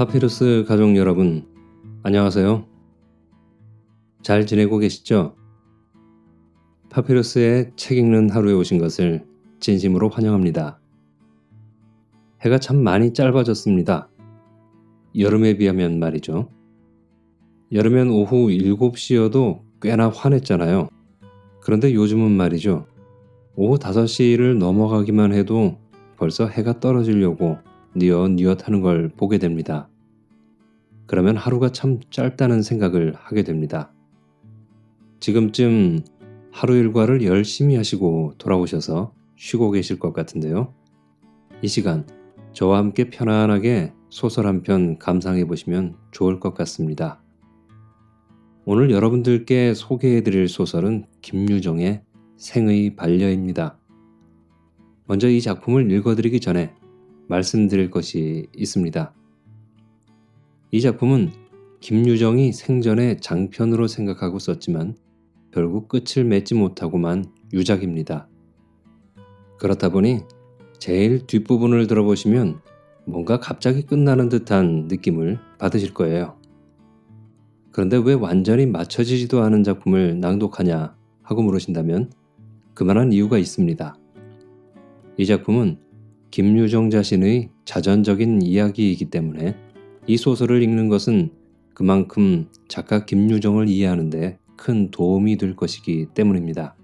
파피루스 가족 여러분, 안녕하세요. 잘 지내고 계시죠? 파피루스의 책 읽는 하루에 오신 것을 진심으로 환영합니다. 해가 참 많이 짧아졌습니다. 여름에 비하면 말이죠. 여름엔 오후 7시여도 꽤나 환했잖아요. 그런데 요즘은 말이죠. 오후 5시를 넘어가기만 해도 벌써 해가 떨어지려고 뉘엿뉘엿 하는 걸 보게 됩니다. 그러면 하루가 참 짧다는 생각을 하게 됩니다. 지금쯤 하루 일과를 열심히 하시고 돌아오셔서 쉬고 계실 것 같은데요. 이 시간 저와 함께 편안하게 소설 한 편 감상해 보시면 좋을 것 같습니다. 오늘 여러분들께 소개해 드릴 소설은 김유정의 생의 반려입니다. 먼저 이 작품을 읽어드리기 전에 말씀드릴 것이 있습니다. 이 작품은 김유정이 생전에 장편으로 생각하고 썼지만 결국 끝을 맺지 못하고만 유작입니다. 그렇다 보니 제일 뒷부분을 들어보시면 뭔가 갑자기 끝나는 듯한 느낌을 받으실 거예요. 그런데 왜 완전히 맞춰지지도 않은 작품을 낭독하냐 하고 물으신다면 그만한 이유가 있습니다. 이 작품은 김유정 자신의 자전적인 이야기이기 때문에 이 소설을 읽는 것은 그만큼 작가 김유정을 이해하는데 큰 도움이 될 것이기 때문입니다.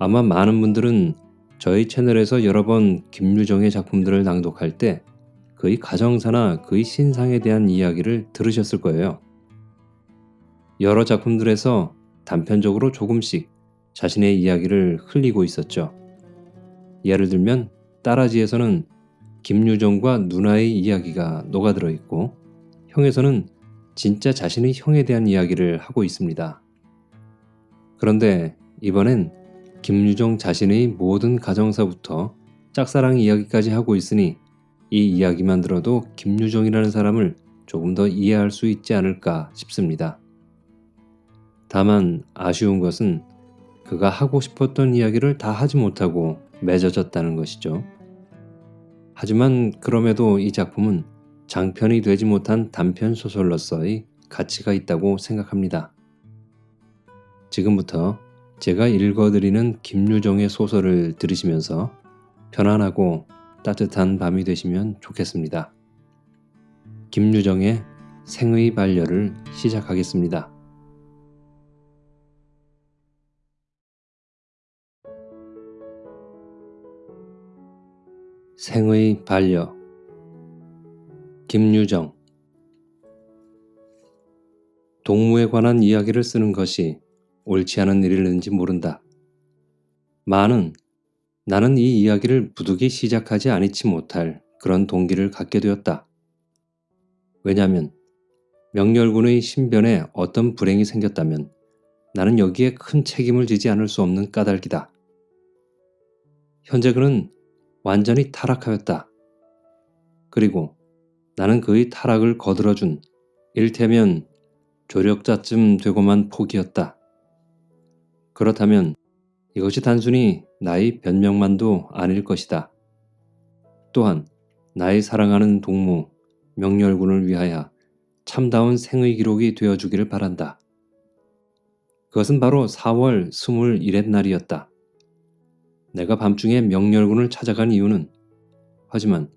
아마 많은 분들은 저희 채널에서 여러 번 김유정의 작품들을 낭독할 때 그의 가정사나 그의 신상에 대한 이야기를 들으셨을 거예요. 여러 작품들에서 단편적으로 조금씩 자신의 이야기를 흘리고 있었죠. 예를 들면 따라지에서는 김유정과 누나의 이야기가 녹아들어 있고 형에서는 진짜 자신의 형에 대한 이야기를 하고 있습니다. 그런데 이번엔 김유정 자신의 모든 가정사부터 짝사랑 이야기까지 하고 있으니 이 이야기만 들어도 김유정이라는 사람을 조금 더 이해할 수 있지 않을까 싶습니다. 다만 아쉬운 것은 그가 하고 싶었던 이야기를 다 하지 못하고 맺어졌다는 것이죠. 하지만 그럼에도 이 작품은 장편이 되지 못한 단편 소설로서의 가치가 있다고 생각합니다. 지금부터 제가 읽어드리는 김유정의 소설을 들으시면서 편안하고 따뜻한 밤이 되시면 좋겠습니다. 김유정의 생의 반려를 시작하겠습니다. 생의 반려 김유정 동무에 관한 이야기를 쓰는 것이 옳지 않은 일일는지 모른다. 많은 나는 이 이야기를 부득이 시작하지 아니치 못할 그런 동기를 갖게 되었다. 왜냐하면 명렬군의 신변에 어떤 불행이 생겼다면 나는 여기에 큰 책임을 지지 않을 수 없는 까닭이다. 현재 그는 완전히 타락하였다. 그리고 나는 그의 타락을 거들어준 일테면 조력자쯤 되고만 포기였다. 그렇다면 이것이 단순히 나의 변명만도 아닐 것이다. 또한 나의 사랑하는 동무 명렬군을 위하여 참다운 생의 기록이 되어주기를 바란다. 그것은 바로 4월 21의 날이었다. 내가 밤중에 명렬군을 찾아간 이유는 하지만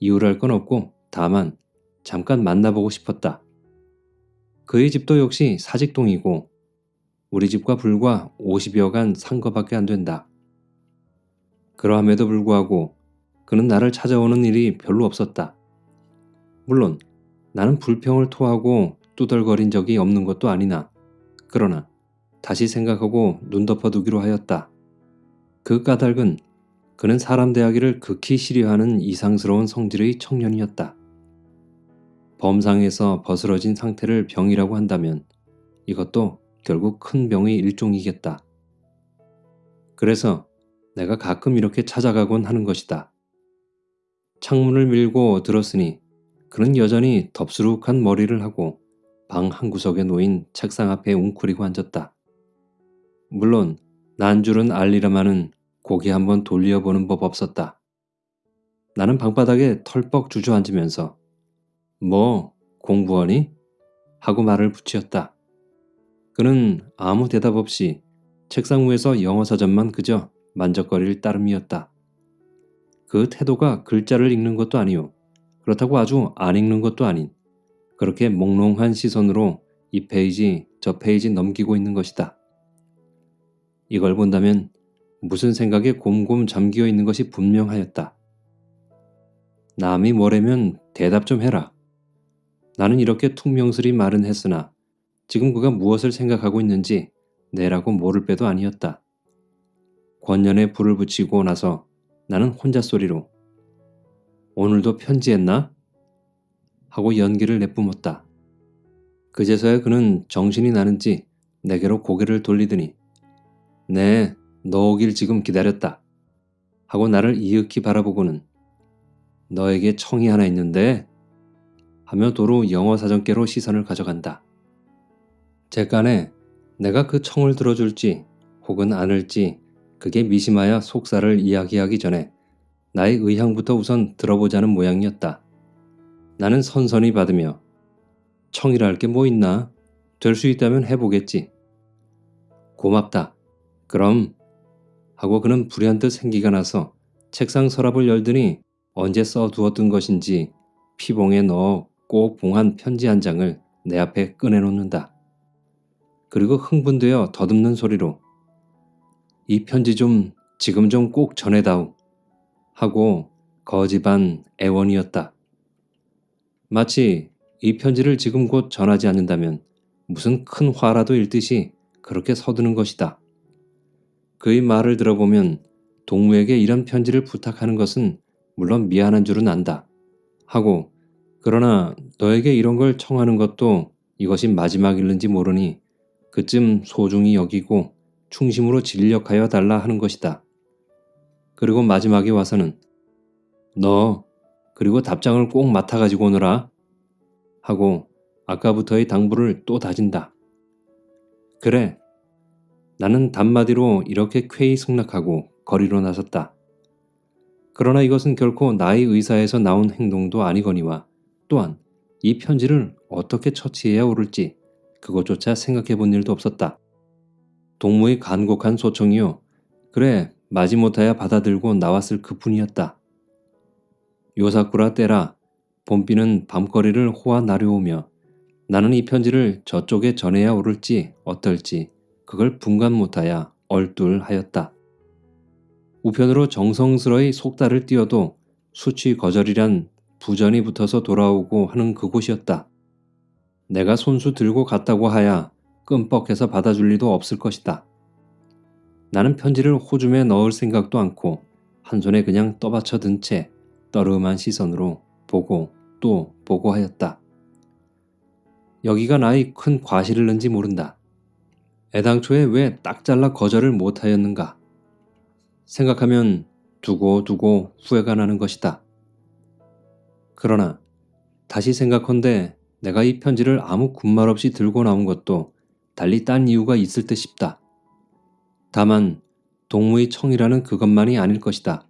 이유랄 건 없고 다만 잠깐 만나보고 싶었다. 그의 집도 역시 사직동이고 우리 집과 불과 50여간 산 거밖에 안 된다. 그러함에도 불구하고 그는 나를 찾아오는 일이 별로 없었다. 물론 나는 불평을 토하고 뚜덜거린 적이 없는 것도 아니나 그러나 다시 생각하고 눈 덮어두기로 하였다. 그 까닭은 그는 사람 대하기를 극히 싫어하는 이상스러운 성질의 청년이었다. 범상에서 벗어러진 상태를 병이라고 한다면 이것도 결국 큰 병의 일종이겠다. 그래서 내가 가끔 이렇게 찾아가곤 하는 것이다. 창문을 밀고 들었으니 그는 여전히 덥수룩한 머리를 하고 방 한구석에 놓인 책상 앞에 웅크리고 앉았다. 물론 난줄은 알리라마는 고개 한번 돌려보는 법 없었다. 나는 방바닥에 털뻑 주저앉으면서 뭐 공부하니? 하고 말을 붙이었다. 그는 아무 대답 없이 책상 위에서 영어 사전만 그저 만적거릴 따름이었다. 그 태도가 글자를 읽는 것도 아니요. 그렇다고 아주 안 읽는 것도 아닌 그렇게 몽롱한 시선으로 이 페이지 저 페이지 넘기고 있는 것이다. 이걸 본다면 무슨 생각에 곰곰 잠기어 있는 것이 분명하였다. 남이 뭐래면 대답 좀 해라. 나는 이렇게 퉁명스리 말은 했으나 지금 그가 무엇을 생각하고 있는지 내라고 모를 배도 아니었다. 권년에 불을 붙이고 나서 나는 혼자 소리로 오늘도 편지했나? 하고 연기를 내뿜었다. 그제서야 그는 정신이 나는지 내게로 고개를 돌리더니 네, 너 오길 지금 기다렸다. 하고 나를 이윽히 바라보고는 너에게 청이 하나 있는데 하며 도로 영어 사전께로 시선을 가져간다. 제간에 내가 그 청을 들어줄지 혹은 안을지 그게 미심하여 속사를 이야기하기 전에 나의 의향부터 우선 들어보자는 모양이었다. 나는 선선히 받으며 청이라 할 게 뭐 있나? 될 수 있다면 해보겠지. 고맙다. 그럼 하고 그는 불현듯 생기가 나서 책상 서랍을 열더니 언제 써두었던 것인지 피봉에 넣어 꼭 봉한 편지 한 장을 내 앞에 꺼내놓는다. 그리고 흥분되어 더듬는 소리로 이 편지 좀 지금 좀 꼭 전해다오 하고 거지반 애원이었다. 마치 이 편지를 지금 곧 전하지 않는다면 무슨 큰 화라도 일듯이 그렇게 서두는 것이다. 그의 말을 들어보면 동무에게 이런 편지를 부탁하는 것은 물론 미안한 줄은 안다. 하고 그러나 너에게 이런 걸 청하는 것도 이것이 마지막일는지 모르니 그쯤 소중히 여기고 충심으로 진력하여 달라 하는 것이다. 그리고 마지막에 와서는 너 그리고 답장을 꼭 맡아가지고 오너라 하고 아까부터의 당부를 또 다진다. 그래 나는 단마디로 이렇게 쾌히 승낙하고 거리로 나섰다. 그러나 이것은 결코 나의 의사에서 나온 행동도 아니거니와 또한 이 편지를 어떻게 처치해야 옳을지 그것조차 생각해 본 일도 없었다. 동무의 간곡한 소청이요. 그래 마지못하여 받아들고 나왔을 그뿐이었다. 요사쿠라 때라 봄비는 밤거리를 호화 나려오며 나는 이 편지를 저쪽에 전해야 옳을지 어떨지 그걸 분간 못하여 얼뚤하였다. 우편으로 정성스러이 속달을 띄어도 수치 거절이란 부전이 붙어서 돌아오고 하는 그곳이었다. 내가 손수 들고 갔다고 하야 끔뻑해서 받아줄 리도 없을 것이다. 나는 편지를 호줌에 넣을 생각도 않고 한 손에 그냥 떠받쳐 든 채 떠름한 시선으로 보고 또 보고 하였다. 여기가 나의 큰 과실을는지 모른다. 애당초에 왜 딱 잘라 거절을 못하였는가? 생각하면 두고 두고 후회가 나는 것이다. 그러나 다시 생각컨대 내가 이 편지를 아무 군말 없이 들고 나온 것도 달리 딴 이유가 있을 듯 싶다. 다만 동무의 청이라는 그것만이 아닐 것이다.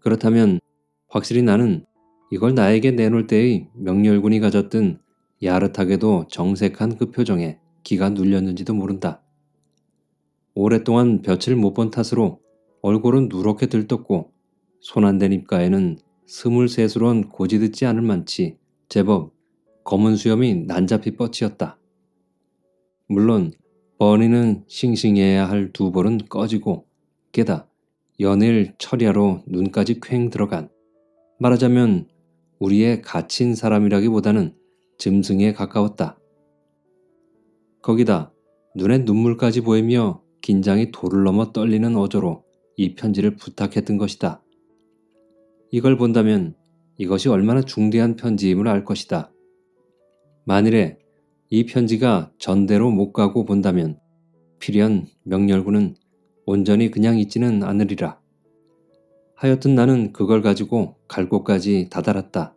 그렇다면 확실히 나는 이걸 나에게 내놓을 때의 명렬군이 가졌던 야릇하게도 정색한 그 표정에 기가 눌렸는지도 모른다. 오랫동안 볕을 못 본 탓으로 얼굴은 누렇게 들떴고 손 안 댄 입가에는 스물셋으론 고지듣지 않을 만치 제법 검은 수염이 난잡히 뻗치었다. 물론 버니는 싱싱해야 할 두 볼은 꺼지고 게다 연일 철야로 눈까지 퀭 들어간 말하자면 우리의 갇힌 사람이라기보다는 짐승에 가까웠다. 거기다 눈에 눈물까지 보이며 긴장이 도를 넘어 떨리는 어조로 이 편지를 부탁했던 것이다. 이걸 본다면 이것이 얼마나 중대한 편지임을 알 것이다. 만일에 이 편지가 전대로 못 가고 본다면 필연 명렬군은 온전히 그냥 있지는 않으리라. 하여튼 나는 그걸 가지고 갈 곳까지 다다랐다.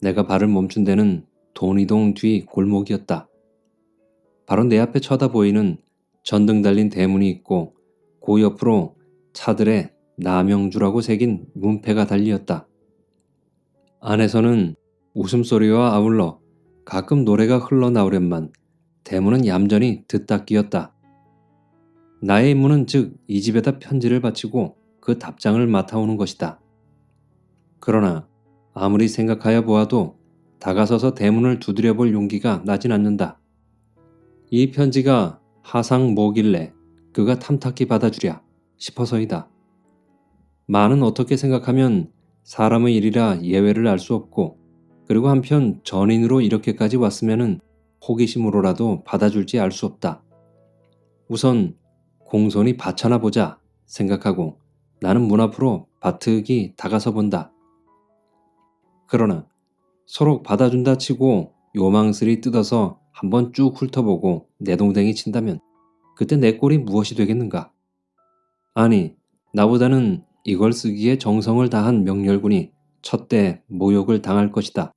내가 발을 멈춘 데는 돈이동 뒤 골목이었다. 바로 내 앞에 쳐다보이는 전등 달린 대문이 있고 그 옆으로 차들의 남영주라고 새긴 문패가 달리었다. 안에서는 웃음소리와 아울러 가끔 노래가 흘러나오련만 대문은 얌전히 듣다 끼었다. 나의 임무는 즉 이 집에다 편지를 바치고 그 답장을 맡아오는 것이다. 그러나 아무리 생각하여 보아도 다가서서 대문을 두드려 볼 용기가 나진 않는다. 이 편지가 하상 뭐길래 그가 탐탁히 받아주랴 싶어서이다. 많은 어떻게 생각하면 사람의 일이라 예외를 알 수 없고 그리고 한편 전인으로 이렇게까지 왔으면은 호기심으로라도 받아줄지 알 수 없다. 우선 공손히 받쳐나 보자 생각하고 나는 문 앞으로 바트기 다가서 본다. 그러나 서로 받아준다 치고 요망스리 뜯어서 한번 쭉 훑어보고 내동댕이 친다면 그때 내 꼴이 무엇이 되겠는가? 아니, 나보다는 이걸 쓰기에 정성을 다한 명렬군이 첫대 모욕을 당할 것이다.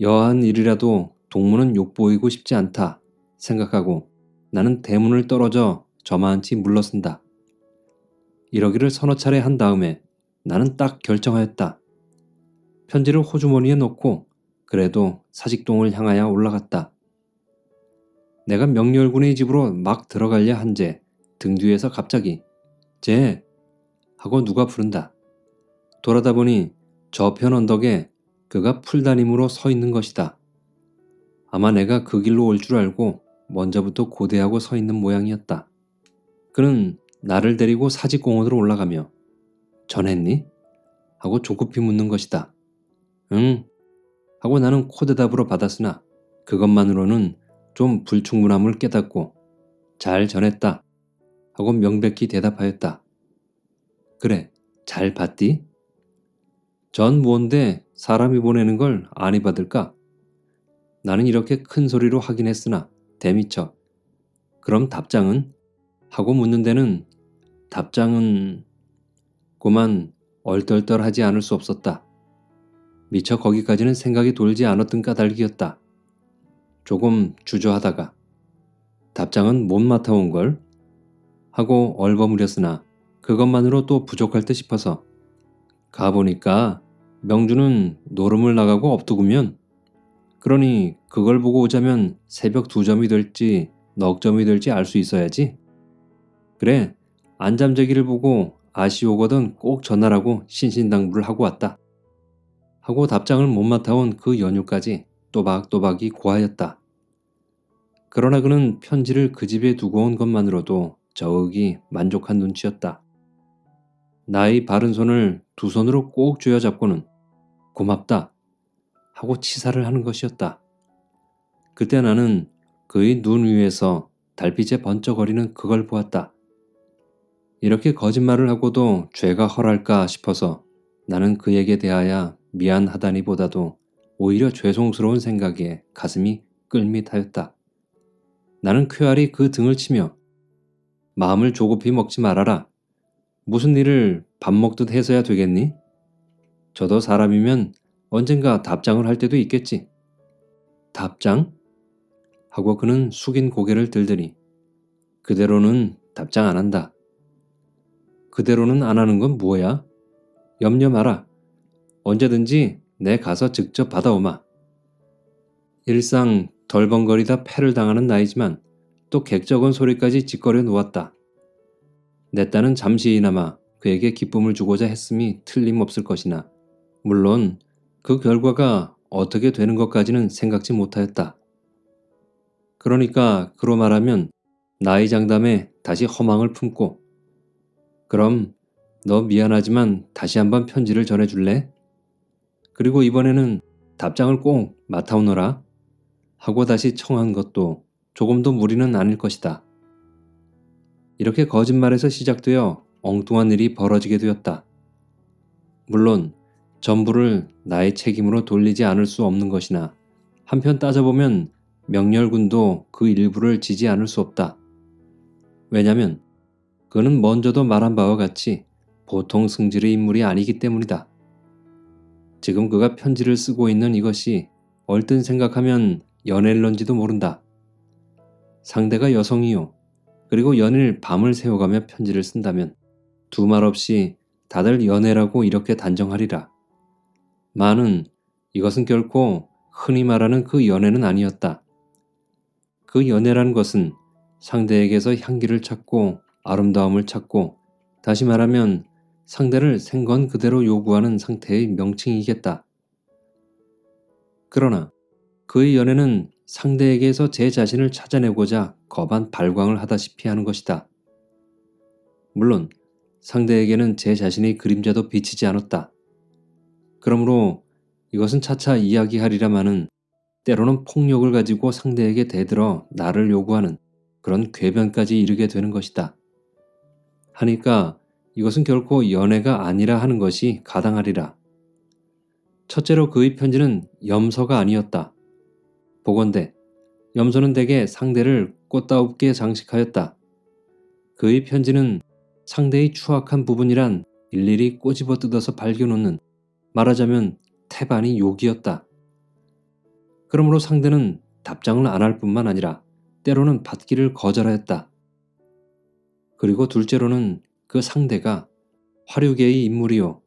여한 일이라도 동무는 욕보이고 싶지 않다 생각하고 나는 대문을 떨어져 저만치 물러선다. 이러기를 서너 차례 한 다음에 나는 딱 결정하였다. 편지를 호주머니에 넣고 그래도 사직동을 향하여 올라갔다. 내가 명렬군의 집으로 막 들어가려 한제 등 뒤에서 갑자기 쟤 하고 누가 부른다. 돌아다 보니 저편 언덕에 그가 풀다림으로 서 있는 것이다. 아마 내가 그 길로 올 줄 알고 먼저부터 고대하고 서 있는 모양이었다. 그는 나를 데리고 사직공원으로 올라가며 전했니? 하고 조급히 묻는 것이다. 응. 하고 나는 코대답으로 받았으나 그것만으로는 좀 불충분함을 깨닫고 잘 전했다. 하고 명백히 대답하였다. 그래, 잘 봤디? 전 뭔데 사람이 보내는 걸 아니 받을까? 나는 이렇게 큰 소리로 하긴 했으나 대미쳐. 그럼 답장은? 하고 묻는 데는 답장은 고만 얼떨떨하지 않을 수 없었다. 미처 거기까지는 생각이 돌지 않았던 까닭이었다. 조금 주저하다가 답장은 못 맡아온 걸 하고 얼버무렸으나 그것만으로 또 부족할 듯 싶어서 가보니까 명주는 노름을 나가고 없더구면 그러니 그걸 보고 오자면 새벽 두 점이 될지 넉 점이 될지 알 수 있어야지. 그래 안잠재기를 보고 아쉬우거든 꼭 전화라고 신신당부를 하고 왔다. 하고 답장을 못 맡아온 그 연휴까지 또박또박이 고하였다. 그러나 그는 편지를 그 집에 두고 온 것만으로도 저윽이 만족한 눈치였다. 나의 바른 손을 두 손으로 꼭 쥐어잡고는 고맙다 하고 치사를 하는 것이었다. 그때 나는 그의 눈 위에서 달빛에 번쩍거리는 그걸 보았다. 이렇게 거짓말을 하고도 죄가 헐할까 싶어서 나는 그에게 대하여 미안하다니보다도 오히려 죄송스러운 생각에 가슴이 끌밋하였다. 나는 쾌활히 그 등을 치며 마음을 조급히 먹지 말아라. 무슨 일을 밥 먹듯 해서야 되겠니? 저도 사람이면 언젠가 답장을 할 때도 있겠지. 답장? 하고 그는 숙인 고개를 들더니 그대로는 답장 안 한다. 그대로는 안 하는 건 뭐야? 염려 마라. 언제든지 내 가서 직접 받아오마. 일상 덜벙거리다 패를 당하는 나이지만 또 객적은 소리까지 짓거려 놓았다. 내 딸은 잠시나마 그에게 기쁨을 주고자 했음이 틀림없을 것이나 물론 그 결과가 어떻게 되는 것까지는 생각지 못하였다. 그러니까 그로 말하면 나이 장담에 다시 허망을 품고 그럼 너 미안하지만 다시 한번 편지를 전해줄래? 그리고 이번에는 답장을 꼭 맡아오너라 하고 다시 청한 것도 조금도 무리는 아닐 것이다. 이렇게 거짓말에서 시작되어 엉뚱한 일이 벌어지게 되었다. 물론 전부를 나의 책임으로 돌리지 않을 수 없는 것이나 한편 따져보면 명렬군도 그 일부를 지지 않을 수 없다. 왜냐면 그는 먼저도 말한 바와 같이 보통 승질의 인물이 아니기 때문이다. 지금 그가 편지를 쓰고 있는 이것이 얼뜬 생각하면 연애를런지도 모른다. 상대가 여성이요. 그리고 연일 밤을 새워가며 편지를 쓴다면 두 말 없이 다들 연애라고 이렇게 단정하리라. 많은 이것은 결코 흔히 말하는 그 연애는 아니었다. 그 연애란 것은 상대에게서 향기를 찾고 아름다움을 찾고 다시 말하면 상대를 생건 그대로 요구하는 상태의 명칭이겠다. 그러나 그의 연애는 상대에게서 제 자신을 찾아내고자 거반 발광을 하다시피 하는 것이다. 물론 상대에게는 제 자신의 그림자도 비치지 않았다. 그러므로 이것은 차차 이야기하리라마는 때로는 폭력을 가지고 상대에게 대들어 나를 요구하는 그런 궤변까지 이르게 되는 것이다. 하니까 이것은 결코 연애가 아니라 하는 것이 가당하리라. 첫째로 그의 편지는 염서가 아니었다. 보건대 염소는 대개 상대를 꽃다웁게 장식하였다. 그의 편지는 상대의 추악한 부분이란 일일이 꼬집어 뜯어서 발견놓는 말하자면 태반이 욕이었다. 그러므로 상대는 답장을 안 할 뿐만 아니라 때로는 받기를 거절하였다. 그리고 둘째로는 그 상대가 화류계의 인물이요.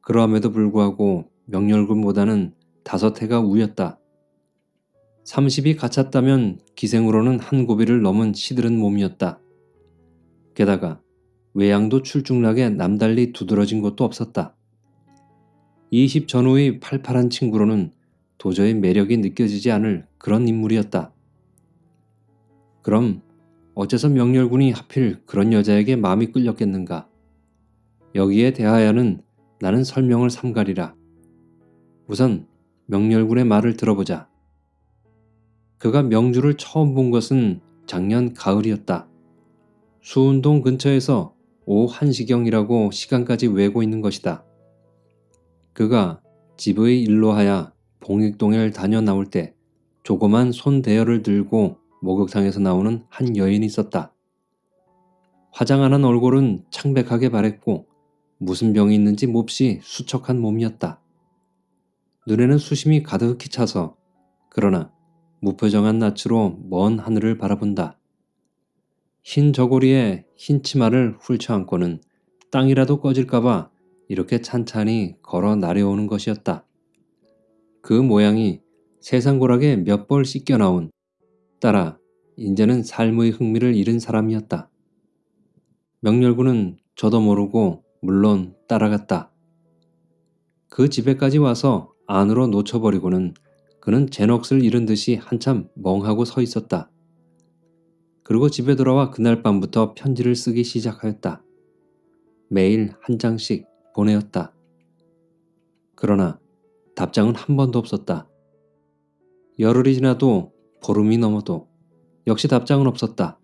그러함에도 불구하고 명렬군보다는 다섯 해가 우였다. 30이 갇혔다면 기생으로는 한 고비를 넘은 시들은 몸이었다. 게다가 외양도 출중나게 남달리 두드러진 것도 없었다. 20 전후의 팔팔한 친구로는 도저히 매력이 느껴지지 않을 그런 인물이었다. 그럼 어째서 명렬군이 하필 그런 여자에게 마음이 끌렸겠는가? 여기에 대하여는 나는 설명을 삼가리라. 우선 명렬군의 말을 들어보자. 그가 명주를 처음 본 것은 작년 가을이었다. 수운동 근처에서 오후 1시경이라고 시간까지 외고 있는 것이다. 그가 집의 일로 하여 봉익동을 다녀 나올 때 조그만 손대열을 들고 목욕탕에서 나오는 한 여인이 있었다. 화장 안한 얼굴은 창백하게 바랬고 무슨 병이 있는지 몹시 수척한 몸이었다. 눈에는 수심이 가득히 차서 그러나 무표정한 낯으로 먼 하늘을 바라본다. 흰 저고리에 흰 치마를 훌쳐안고는 땅이라도 꺼질까봐 이렇게 찬찬히 걸어 나려오는 것이었다. 그 모양이 세상고락에 몇 벌 씻겨 나온 따라 인제는 삶의 흥미를 잃은 사람이었다. 명렬군은 저도 모르고 물론 따라갔다. 그 집에까지 와서 안으로 놓쳐버리고는 그는 제 넋을 잃은 듯이 한참 멍하고 서 있었다. 그리고 집에 돌아와 그날 밤부터 편지를 쓰기 시작하였다. 매일 한 장씩 보내었다. 그러나 답장은 한 번도 없었다. 열흘이 지나도 보름이 넘어도 역시 답장은 없었다.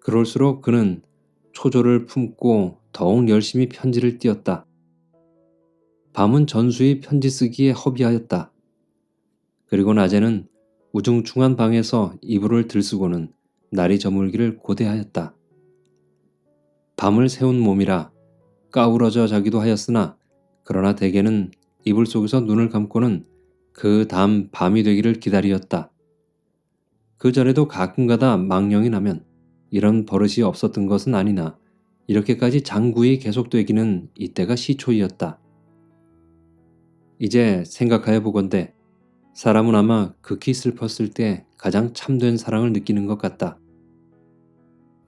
그럴수록 그는 초조를 품고 더욱 열심히 편지를 띄었다. 밤은 전수의 편지 쓰기에 허비하였다. 그리고 낮에는 우중충한 방에서 이불을 들쓰고는 날이 저물기를 고대하였다. 밤을 새운 몸이라 까우러져 자기도 하였으나 그러나 대개는 이불 속에서 눈을 감고는 그 다음 밤이 되기를 기다리었다. 그 전에도 가끔가다 망령이 나면 이런 버릇이 없었던 것은 아니나 이렇게까지 장구히 계속되기는 이때가 시초이었다. 이제 생각하여 보건대 사람은 아마 극히 슬펐을 때 가장 참된 사랑을 느끼는 것 같다.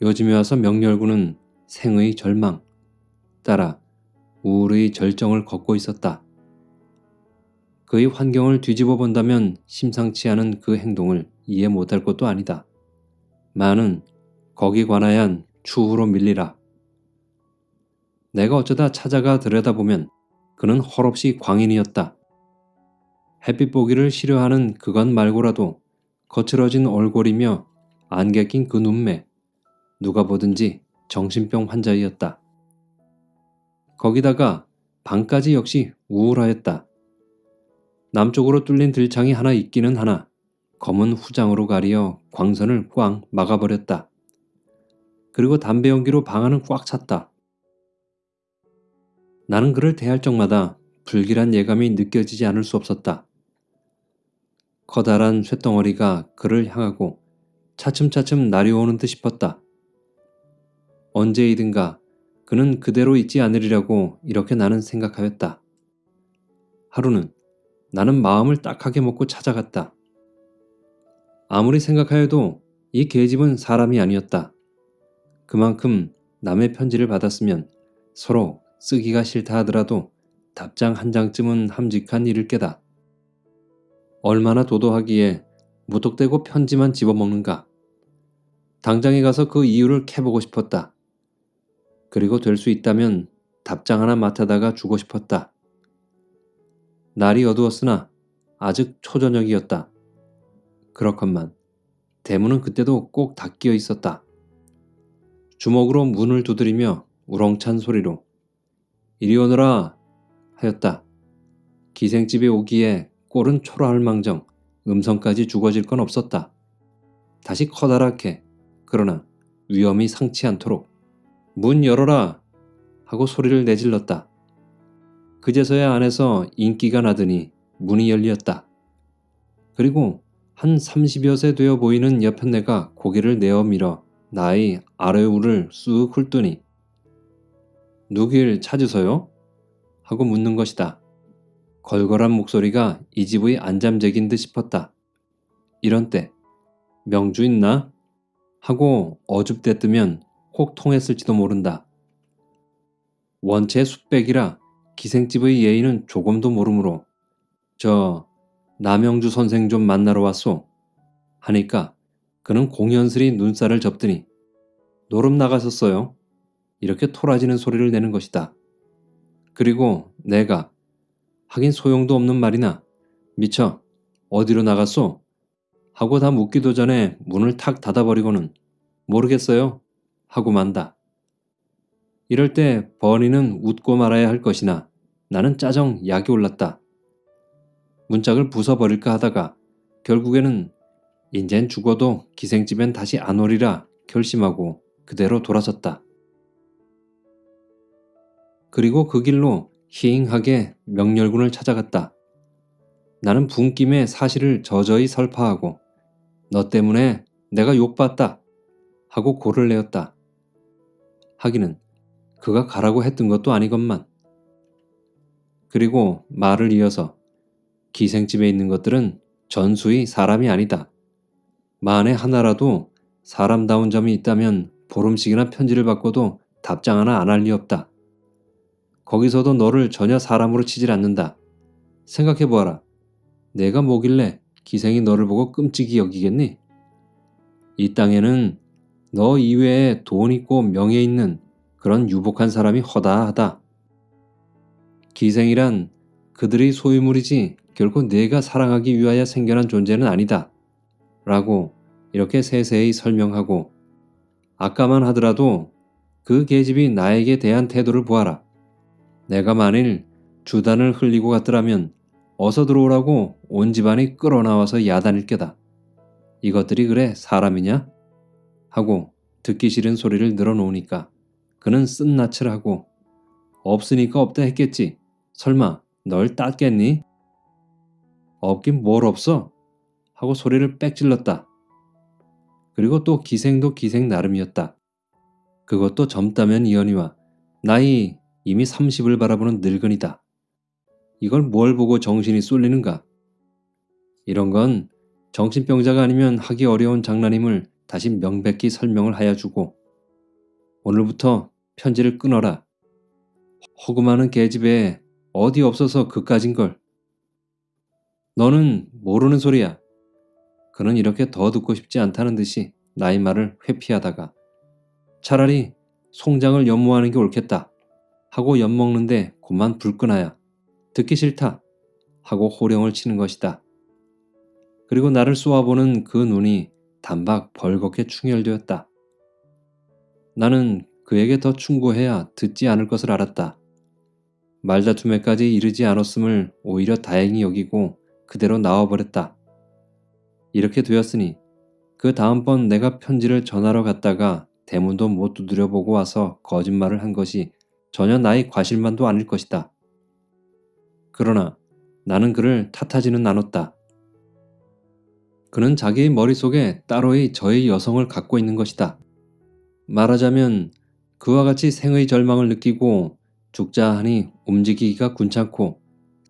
요즘에 와서 명렬군은 생의 절망, 따라 우울의 절정을 걷고 있었다. 그의 환경을 뒤집어 본다면 심상치 않은 그 행동을 이해 못할 것도 아니다. 많은 거기 관하얀 추후로 밀리라. 내가 어쩌다 찾아가 들여다보면 그는 헐없이 광인이었다. 햇빛 보기를 싫어하는 그것 말고라도 거칠어진 얼굴이며 안개 낀 그 눈매, 누가 보든지 정신병 환자이었다. 거기다가 방까지 역시 우울하였다. 남쪽으로 뚫린 들창이 하나 있기는 하나 검은 후장으로 가리어 광선을 꽝 막아버렸다. 그리고 담배 연기로 방 안은 꽉 찼다. 나는 그를 대할 적마다 불길한 예감이 느껴지지 않을 수 없었다. 커다란 쇳덩어리가 그를 향하고 차츰차츰 날이오는 듯 싶었다. 언제이든가 그는 그대로 있지 않으리라고 이렇게 나는 생각하였다. 하루는 나는 마음을 딱하게 먹고 찾아갔다. 아무리 생각하여도 이 계집은 사람이 아니었다. 그만큼 남의 편지를 받았으면 서로 쓰기가 싫다 하더라도 답장 한 장쯤은 함직한 일을 깨다. 얼마나 도도하기에 무턱대고 편지만 집어먹는가. 당장에 가서 그 이유를 캐보고 싶었다. 그리고 될 수 있다면 답장 하나 맡아다가 주고 싶었다. 날이 어두웠으나 아직 초저녁이었다. 그렇건만 대문은 그때도 꼭 닫기어 있었다. 주먹으로 문을 두드리며 우렁찬 소리로 이리 오너라 하였다. 기생집에 오기에 꼴은 초라할 망정 음성까지 죽어질 건 없었다. 다시 커다랗게 그러나 위험이 상치 않도록 문 열어라 하고 소리를 내질렀다. 그제서야 안에서 인기가 나더니 문이 열렸다. 그리고 한 30여 세 되어 보이는 여편네가 고개를 내어 밀어 나의 아래울을 쑥 훑더니 누길 찾으서요? 하고 묻는 것이다. 걸걸한 목소리가 이 집의 안잠재긴 듯 싶었다. 이런 때 명주 있나? 하고 어줍대뜨면 혹 통했을지도 모른다. 원체 숫백이라 기생집의 예의는 조금도 모르므로 저 남영주 선생 좀 만나러 왔소 하니까 그는 공연스리 눈살을 접더니 노름 나가셨어요. 이렇게 토라지는 소리를 내는 것이다. 그리고 내가 하긴 소용도 없는 말이나 미쳐 어디로 나갔소? 하고 다 묻기도 전에 문을 탁 닫아버리고는 모르겠어요 하고 만다. 이럴 때 버니는 웃고 말아야 할 것이나 나는 짜정 약이 올랐다. 문짝을 부숴버릴까 하다가 결국에는 인젠 죽어도 기생집엔 다시 안 오리라 결심하고 그대로 돌아섰다. 그리고 그 길로 희잉하게 명렬군을 찾아갔다. 나는 분김에 사실을 저저히 설파하고 너 때문에 내가 욕봤다 하고 고를 내었다. 하기는 그가 가라고 했던 것도 아니건만. 그리고 말을 이어서 기생집에 있는 것들은 전수의 사람이 아니다. 만에 하나라도 사람다운 점이 있다면 보름씩이나 편지를 받고도 답장 하나 안 할 리 없다. 거기서도 너를 전혀 사람으로 치질 않는다. 생각해보아라. 내가 뭐길래 기생이 너를 보고 끔찍이 여기겠니? 이 땅에는 너 이외에 돈 있고 명예 있는 그런 유복한 사람이 허다하다. 기생이란 그들의 소유물이지 결코 내가 사랑하기 위하여 생겨난 존재는 아니다. 라고 이렇게 세세히 설명하고 아까만 하더라도 그 계집이 나에게 대한 태도를 보아라. 내가 만일 주단을 흘리고 갔더라면 어서 들어오라고 온 집안이 끌어나와서 야단일 게다. 이것들이 그래 사람이냐? 하고 듣기 싫은 소리를 늘어놓으니까 그는 쓴낯을 하고 없으니까 없다 했겠지. 설마 널 땄겠니? 없긴 뭘 없어? 하고 소리를 빽 질렀다. 그리고 또 기생도 기생 나름이었다. 그것도 젊다면 이언이와 나이 이미 30을 바라보는 늙은이다. 이걸 뭘 보고 정신이 쏠리는가? 이런 건 정신병자가 아니면 하기 어려운 장난임을 다시 명백히 설명을 하여 주고 오늘부터 편지를 끊어라. 허구많은 계집에 어디 없어서 그까진 걸. 너는 모르는 소리야. 그는 이렇게 더 듣고 싶지 않다는 듯이 나의 말을 회피하다가 차라리 송장을 연모하는 게 옳겠다 하고 엿먹는데 곧만 불끈하야 듣기 싫다 하고 호령을 치는 것이다. 그리고 나를 쏘아보는 그 눈이 단박 벌겋게 충혈되었다. 나는 그에게 더 충고해야 듣지 않을 것을 알았다. 말다툼에까지 이르지 않았음을 오히려 다행히 여기고 그대로 나와버렸다. 이렇게 되었으니 그 다음번 내가 편지를 전하러 갔다가 대문도 못 두드려보고 와서 거짓말을 한 것이 전혀 나의 과실만도 아닐 것이다. 그러나 나는 그를 탓하지는 않았다. 그는 자기의 머릿속에 따로의 저의 여성을 갖고 있는 것이다. 말하자면 그와 같이 생의 절망을 느끼고 죽자 하니 움직이기가 군찮고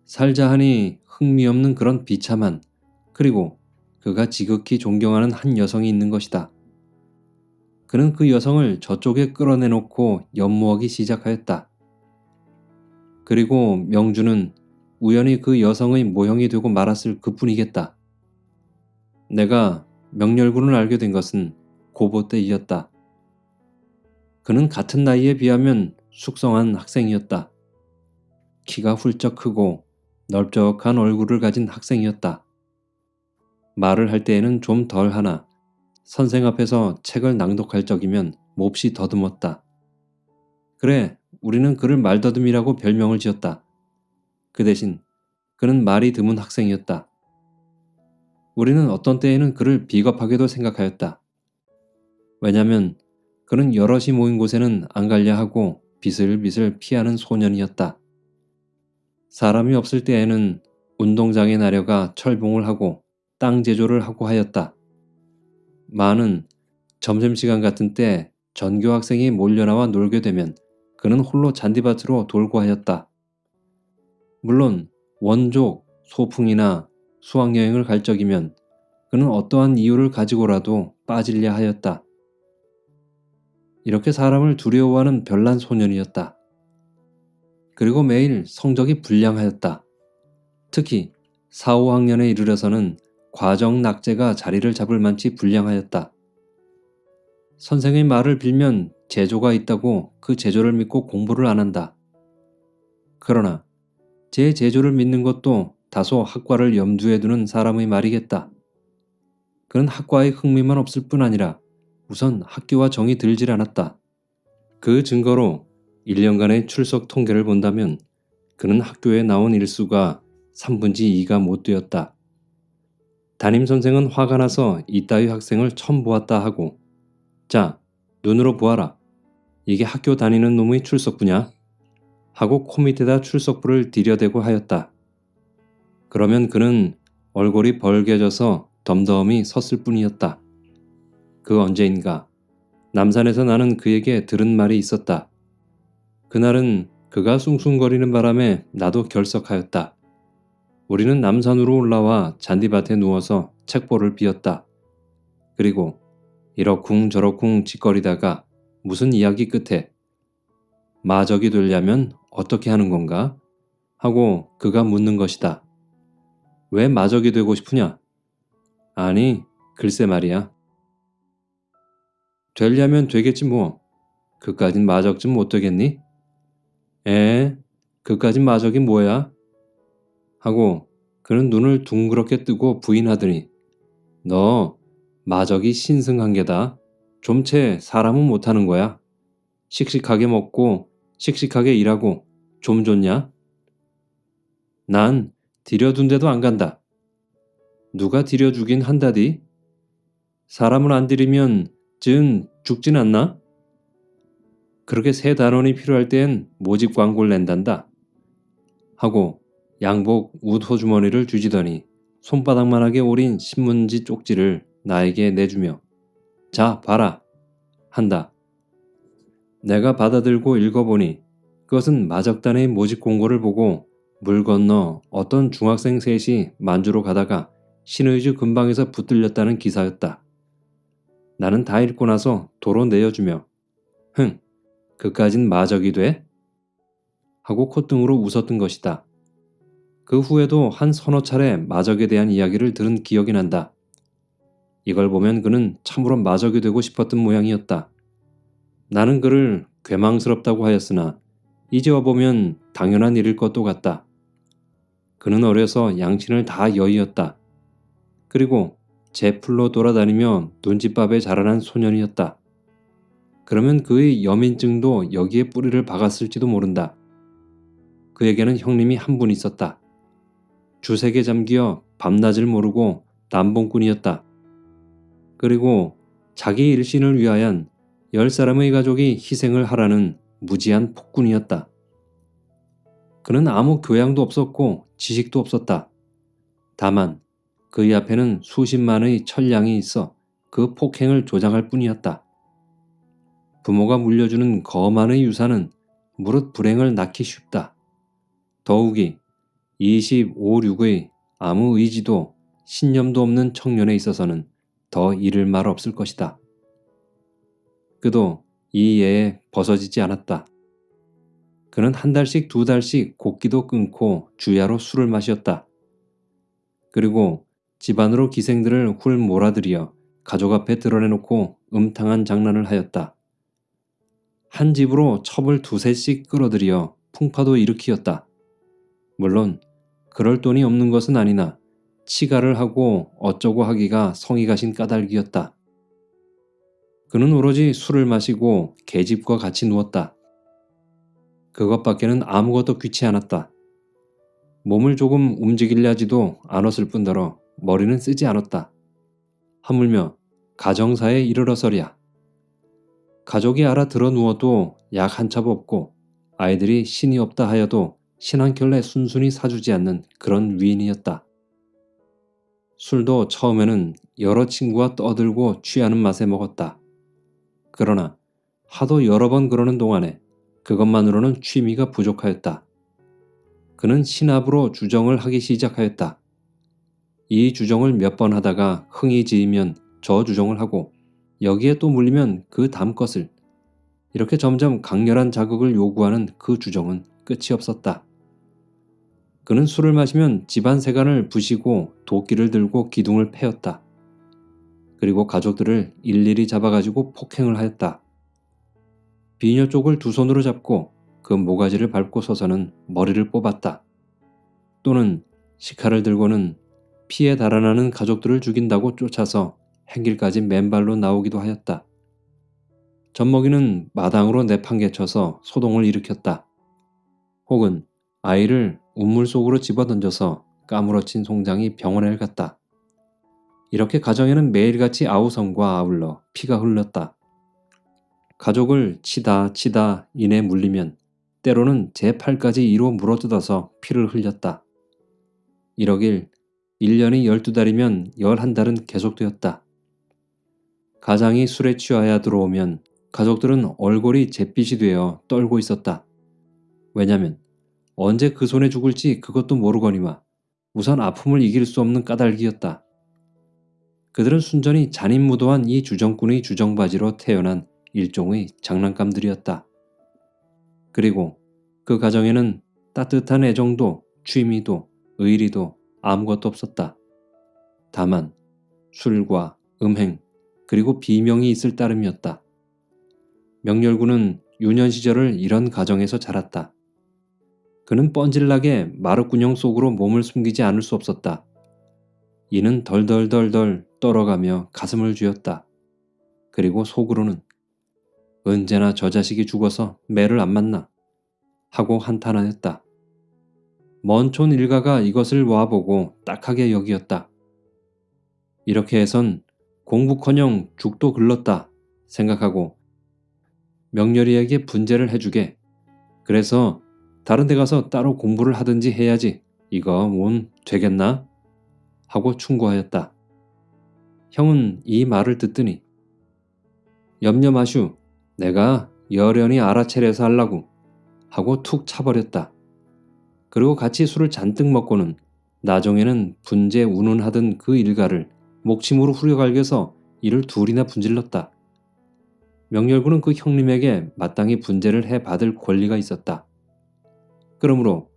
살자 하니 흥미없는 그런 비참한 그리고 그가 지극히 존경하는 한 여성이 있는 것이다. 그는 그 여성을 저쪽에 끌어내놓고 연모하기 시작하였다. 그리고 명주는 우연히 그 여성의 모형이 되고 말았을 그 뿐이겠다. 내가 명렬군을 알게 된 것은 고보 때이었다. 그는 같은 나이에 비하면 숙성한 학생이었다. 키가 훌쩍 크고 넓적한 얼굴을 가진 학생이었다. 말을 할 때에는 좀 덜 하나 선생 앞에서 책을 낭독할 적이면 몹시 더듬었다. 그래, 우리는 그를 말더듬이라고 별명을 지었다. 그 대신 그는 말이 드문 학생이었다. 우리는 어떤 때에는 그를 비겁하게도 생각하였다. 왜냐면 그는 여럿이 모인 곳에는 안 갈려 하고 비슬비슬 피하는 소년이었다. 사람이 없을 때에는 운동장에 나려가 철봉을 하고 땅 제조를 하고 하였다. 많은 점심시간 같은 때 전교 학생이 몰려나와 놀게 되면 그는 홀로 잔디밭으로 돌고 하였다. 물론 원족, 소풍이나 수학여행을 갈 적이면 그는 어떠한 이유를 가지고라도 빠질려 하였다. 이렇게 사람을 두려워하는 별난 소년이었다. 그리고 매일 성적이 불량하였다. 특히 4, 5학년에 이르러서는 과정 낙제가 자리를 잡을 만치 불량하였다. 선생의 말을 빌면 제조가 있다고 그 제조를 믿고 공부를 안 한다. 그러나 제 제조를 믿는 것도 다소 학과를 염두에 두는 사람의 말이겠다. 그는 학과에 흥미만 없을 뿐 아니라 우선 학교와 정이 들질 않았다. 그 증거로 1년간의 출석 통계를 본다면 그는 학교에 나온 일수가 3분지 2가 못 되었다. 담임 선생은 화가 나서 이따위 학생을 처음 보았다 하고 자, 눈으로 보아라. 이게 학교 다니는 놈의 출석부냐? 하고 코 밑에다 출석부를 들여대고 하였다. 그러면 그는 얼굴이 벌개져서 덤덤히 섰을 뿐이었다. 그 언제인가 남산에서 나는 그에게 들은 말이 있었다. 그날은 그가 숭숭거리는 바람에 나도 결석하였다. 우리는 남산으로 올라와 잔디밭에 누워서 책보를 비었다. 그리고 이러쿵 저러쿵 짓거리다가 무슨 이야기 끝에 마적이 되려면 어떻게 하는 건가? 하고 그가 묻는 것이다. 왜 마적이 되고 싶으냐? 아니, 글쎄 말이야. 되려면 되겠지 뭐. 그까진 마적 좀못 되겠니? 에, 그까진 마적이 뭐야? 하고 그는 눈을 둥그렇게 뜨고 부인하더니 너 마적이 신승한 게다. 좀 채 사람은 못하는 거야. 씩씩하게 먹고 씩씩하게 일하고 좀 좋냐? 난 들여둔 데도 안 간다. 누가 들여주긴 한다디? 사람을 안 들이면 즉 죽진 않나? 그렇게 새 단원이 필요할 땐 모집 광고를 낸단다. 하고 양복 웃 호주머니를 주지더니 손바닥만하게 오린 신문지 쪽지를 나에게 내주며 자 봐라 한다. 내가 받아들고 읽어보니 그것은 마적단의 모집 공고를 보고 물 건너 어떤 중학생 셋이 만주로 가다가 신의주 근방에서 붙들렸다는 기사였다. 나는 다 읽고 나서 도로 내어주며 흥 그까진 마적이 돼? 하고 콧등으로 웃었던 것이다. 그 후에도 한 서너 차례 마적에 대한 이야기를 들은 기억이 난다. 이걸 보면 그는 참으로 마적이 되고 싶었던 모양이었다. 나는 그를 괴망스럽다고 하였으나 이제 와보면 당연한 일일 것도 같다. 그는 어려서 양친을 다 여의었다. 그리고 제 풀로 돌아다니며 눈칫밥에 자라난 소년이었다. 그러면 그의 여민증도 여기에 뿌리를 박았을지도 모른다. 그에게는 형님이 한 분 있었다. 주색에 잠기어 밤낮을 모르고 남봉꾼이었다. 그리고 자기 일신을 위하여 열 사람의 가족이 희생을 하라는 무지한 폭군이었다. 그는 아무 교양도 없었고 지식도 없었다. 다만 그의 앞에는 수십만의 천량이 있어 그 폭행을 조장할 뿐이었다. 부모가 물려주는 거만의 유산은 무릇 불행을 낳기 쉽다. 더욱이 25, 6의 아무 의지도 신념도 없는 청년에 있어서는 더 잃을 말 없을 것이다. 그도 이 예에 벗어지지 않았다. 그는 한 달씩 두 달씩 곡기도 끊고 주야로 술을 마셨다. 그리고 집안으로 기생들을 훌 몰아들여 가족 앞에 드러내놓고 음탕한 장난을 하였다. 한 집으로 첩을 두세씩 끌어들여 풍파도 일으키었다. 물론 그럴 돈이 없는 것은 아니나 치가를 하고 어쩌고 하기가 성이 가신 까닭이었다. 그는 오로지 술을 마시고 계집과 같이 누웠다. 그것밖에는 아무것도 귀치 않았다. 몸을 조금 움직이려 하지도 않았을 뿐더러 머리는 쓰지 않았다. 하물며 가정사에 이르러서랴. 가족이 알아 들어 누워도 약 한 첩 없고 아이들이 신이 없다 하여도 신 한 켤레 순순히 사주지 않는 그런 위인이었다. 술도 처음에는 여러 친구와 떠들고 취하는 맛에 먹었다. 그러나 하도 여러 번 그러는 동안에 그것만으로는 취미가 부족하였다. 그는 신압으로 주정을 하기 시작하였다. 이 주정을 몇 번 하다가 흥이 지이면 저 주정을 하고 여기에 또 물리면 그 다음 것을 이렇게 점점 강렬한 자극을 요구하는 그 주정은 끝이 없었다. 그는 술을 마시면 집안 세간을 부시고 도끼를 들고 기둥을 패였다. 그리고 가족들을 일일이 잡아가지고 폭행을 하였다. 비녀 쪽을 두 손으로 잡고 그 모가지를 밟고 서서는 머리를 뽑았다. 또는 시칼을 들고는 피에 달아나는 가족들을 죽인다고 쫓아서 행길까지 맨발로 나오기도 하였다. 젖먹이는 마당으로 내판개쳐서 소동을 일으켰다. 혹은 아이를 우물 속으로 집어던져서 까무러친 송장이 병원에 갔다. 이렇게 가정에는 매일같이 아우성과 아울러 피가 흘렀다. 가족을 치다 치다 인에 물리면 때로는 제 팔까지 이로 물어뜯어서 피를 흘렸다. 이러길 1년이 12달이면 11달은 계속되었다. 가장이 술에 취하여 들어오면 가족들은 얼굴이 잿빛이 되어 떨고 있었다. 왜냐면 언제 그 손에 죽을지 그것도 모르거니와 우선 아픔을 이길 수 없는 까닭이었다. 그들은 순전히 잔인무도한 이 주정꾼의 주정바지로 태어난 일종의 장난감들이었다. 그리고 그 가정에는 따뜻한 애정도 취미도 의리도 아무것도 없었다. 다만 술과 음행 그리고 비명이 있을 따름이었다. 명렬군은 유년 시절을 이런 가정에서 자랐다. 그는 뻔질나게 마룻군형 속으로 몸을 숨기지 않을 수 없었다. 이는 덜덜덜덜 떨어가며 가슴을 쥐었다. 그리고 속으로는 언제나 저 자식이 죽어서 매를 안 만나 하고 한탄하였다. 먼촌 일가가 이것을 와보고 딱하게 여기었다. 이렇게 해선 공부커녕 죽도 글렀다 생각하고 명렬이에게 분재를 해주게. 그래서 다른 데 가서 따로 공부를 하든지 해야지. 이거 뭔 되겠나? 하고 충고하였다. 형은 이 말을 듣더니 염려 마슈 내가 여련히 알아차려서 하려고 하고 툭 차버렸다. 그리고 같이 술을 잔뜩 먹고는 나중에는 분재 운운하던 그 일가를 목침으로 후려갈겨서 이를 둘이나 분질렀다. 명렬군은 그 형님에게 마땅히 분재를 해 받을 권리가 있었다. 그러므로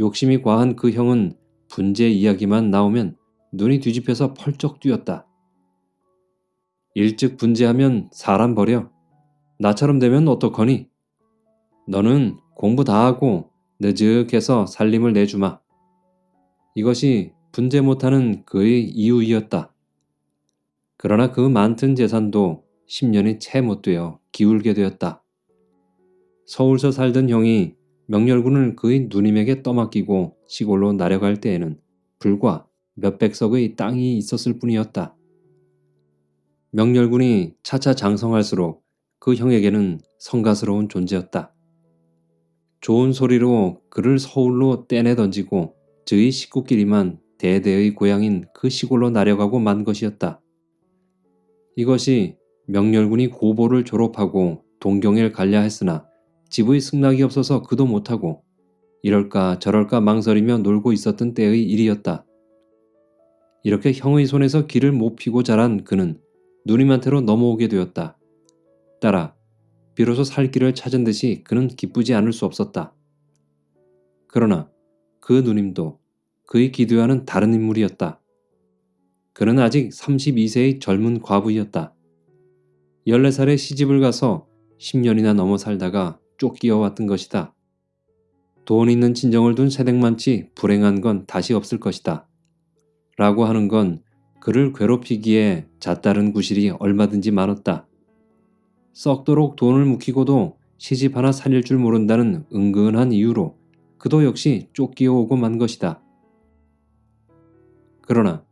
욕심이 과한 그 형은 분재 이야기만 나오면 눈이 뒤집혀서 펄쩍 뛰었다. 일찍 분재하면 사람 버려. 나처럼 되면 어떡하니? 너는 공부 다 하고 느적해서 살림을 내주마. 이것이 분재 못하는 그의 이유이었다. 그러나 그 많던 재산도 10년이 채 못 되어 기울게 되었다. 서울서 살던 형이 명렬군을 그의 누님에게 떠맡기고 시골로 나려갈 때에는 불과 몇백 석의 땅이 있었을 뿐이었다. 명렬군이 차차 장성할수록 그 형에게는 성가스러운 존재였다. 좋은 소리로 그를 서울로 떼내 던지고 저희 식구끼리만 대대의 고향인 그 시골로 나려가고 만 것이었다. 이것이 명렬군이 고보를 졸업하고 동경을 갈려 했으나 집의 승낙이 없어서 그도 못하고 이럴까 저럴까 망설이며 놀고 있었던 때의 일이었다. 이렇게 형의 손에서 길을 못 피고 자란 그는 누님한테로 넘어오게 되었다. 따라 비로소 살 길을 찾은 듯이 그는 기쁘지 않을 수 없었다. 그러나 그 누님도 그의 기도와는 다른 인물이었다. 그는 아직 32세의 젊은 과부이었다. 14살에 시집을 가서 10년이나 넘어 살다가 쫓기어 왔던 것이다. 돈 있는 친정을 둔 새댁만치 불행한 건 다시 없을 것이다. 라고 하는 건 그를 괴롭히기에 잣다른 구실이 얼마든지 많았다. 썩도록 돈을 묵히고도 시집 하나 살릴 줄 모른다는 은근한 이유로 그도 역시 쫓기어 오고 만 것이다. 그러나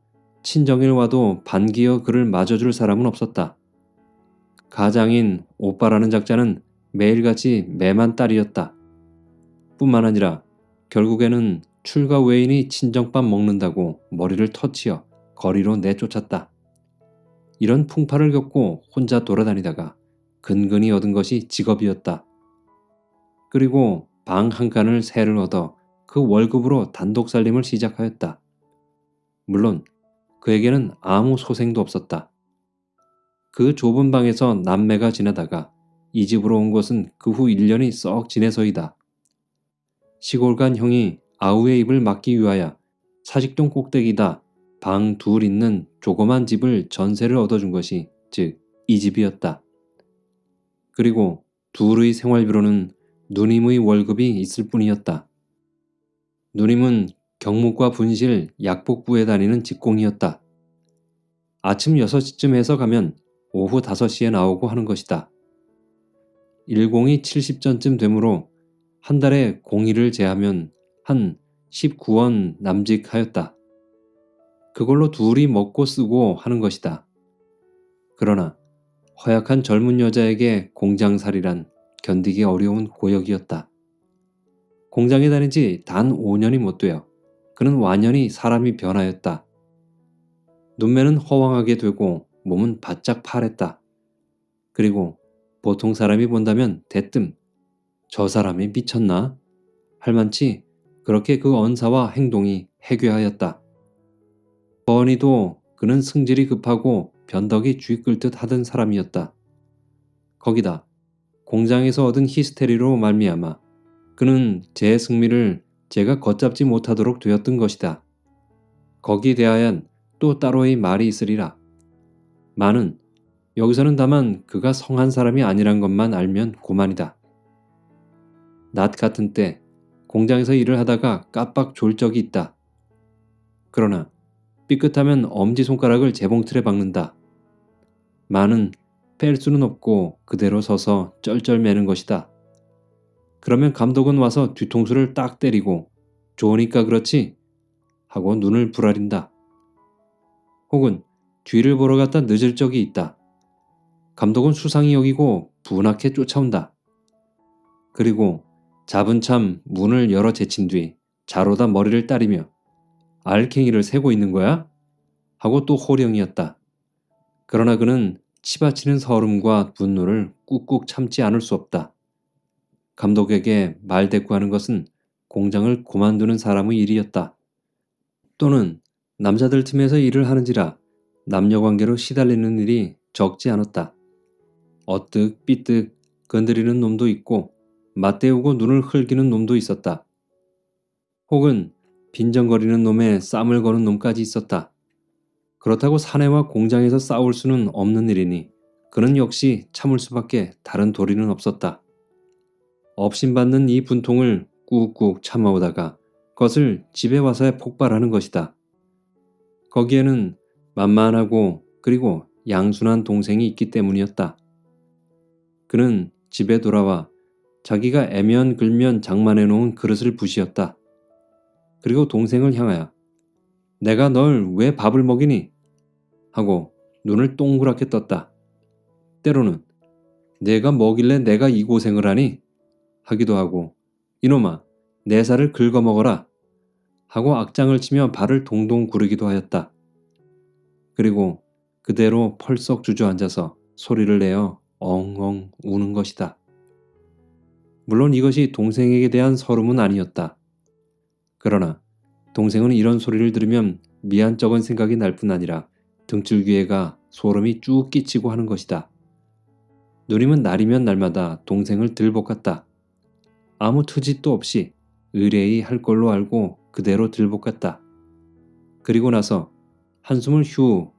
친정일 와도 반기어 그를 맞아줄 사람은 없었다. 가장인 오빠라는 작자는 매일같이 매만 딸이었다. 뿐만 아니라 결국에는 출가 외인이 친정밥 먹는다고 머리를 터치어 거리로 내쫓았다. 이런 풍파를 겪고 혼자 돌아다니다가 근근히 얻은 것이 직업이었다. 그리고 방 한 칸을 새를 얻어 그 월급으로 단독 살림을 시작하였다. 물론 그에게는 아무 소생도 없었다. 그 좁은 방에서 남매가 지내다가 이 집으로 온 것은 그 후 1년이 썩 지내서이다. 시골 간 형이 아우의 입을 막기 위하여 사직동 꼭대기다 방 둘 있는 조그만 집을 전세를 얻어준 것이 즉 이 집이었다. 그리고 둘의 생활비로는 누님의 월급이 있을 뿐이었다. 누님은 경묵과 분실, 약복부에 다니는 직공이었다. 아침 6시쯤 해서 가면 오후 5시에 나오고 하는 것이다. 일공이 70전쯤 되므로 한 달에 공일을 제하면 한 19원 남직하였다. 그걸로 둘이 먹고 쓰고 하는 것이다. 그러나 허약한 젊은 여자에게 공장살이란 견디기 어려운 고역이었다. 공장에 다닌 지 단 5년이 못 되어 그는 완연히 사람이 변하였다. 눈매는 허황하게 되고 몸은 바짝 파랬다. 그리고 보통 사람이 본다면 대뜸 저 사람이 미쳤나? 할 만치 그렇게 그 언사와 행동이 해괴하였다. 버니도 그는 승질이 급하고 변덕이 쥐 끌 듯 하던 사람이었다. 거기다 공장에서 얻은 히스테리로 말미암아 그는 제 승리를 제가 걷잡지 못하도록 되었던 것이다. 거기 대하연 또 따로의 말이 있으리라. 많은 여기서는 다만 그가 성한 사람이 아니란 것만 알면 고만이다. 낮 같은 때 공장에서 일을 하다가 깜빡 졸 적이 있다. 그러나 삐끗하면 엄지손가락을 재봉틀에 박는다. 많은 뺄 수는 없고 그대로 서서 쩔쩔매는 것이다. 그러면 감독은 와서 뒤통수를 딱 때리고 좋으니까 그렇지 하고 눈을 부라린다. 혹은 뒤를 보러 갔다 늦을 적이 있다. 감독은 수상히 여기고 분하게 쫓아온다. 그리고 잡은 참 문을 열어 제친 뒤 자로다 머리를 따리며 알갱이를 세고 있는 거야? 하고 또 호령이었다. 그러나 그는 치받치는 서름과 분노를 꾹꾹 참지 않을 수 없다. 감독에게 말대꾸하는 것은 공장을 고만두는 사람의 일이었다. 또는 남자들 팀에서 일을 하는지라 남녀 관계로 시달리는 일이 적지 않았다. 어뜩 삐뜩 건드리는 놈도 있고 맞대우고 눈을 흘기는 놈도 있었다. 혹은 빈정거리는 놈에 쌈을 거는 놈까지 있었다. 그렇다고 사내와 공장에서 싸울 수는 없는 일이니 그는 역시 참을 수밖에 다른 도리는 없었다. 업신받는 이 분통을 꾹꾹 참아오다가 그것을 집에 와서야 폭발하는 것이다. 거기에는 만만하고 그리고 양순한 동생이 있기 때문이었다. 그는 집에 돌아와 자기가 애면 글면 장만해 놓은 그릇을 부시었다. 그리고 동생을 향하여 내가 널 왜 밥을 먹이니? 하고 눈을 동그랗게 떴다. 때로는 내가 먹일래 내가 이 고생을 하니? 하기도 하고 이놈아 내 살을 긁어먹어라 하고 악장을 치며 발을 동동 구르기도 하였다. 그리고 그대로 펄썩 주저앉아서 소리를 내어 엉엉 우는 것이다. 물론 이것이 동생에게 대한 서름은 아니었다. 그러나 동생은 이런 소리를 들으면 미안쩍은 생각이 날 뿐 아니라 등줄기에가 소름이 쭉 끼치고 하는 것이다. 누님은 날이면 날마다 동생을 들볶았다. 아무 트짓도 없이 의뢰히 할 걸로 알고 그대로 들볶았다. 그리고 나서 한숨을 휴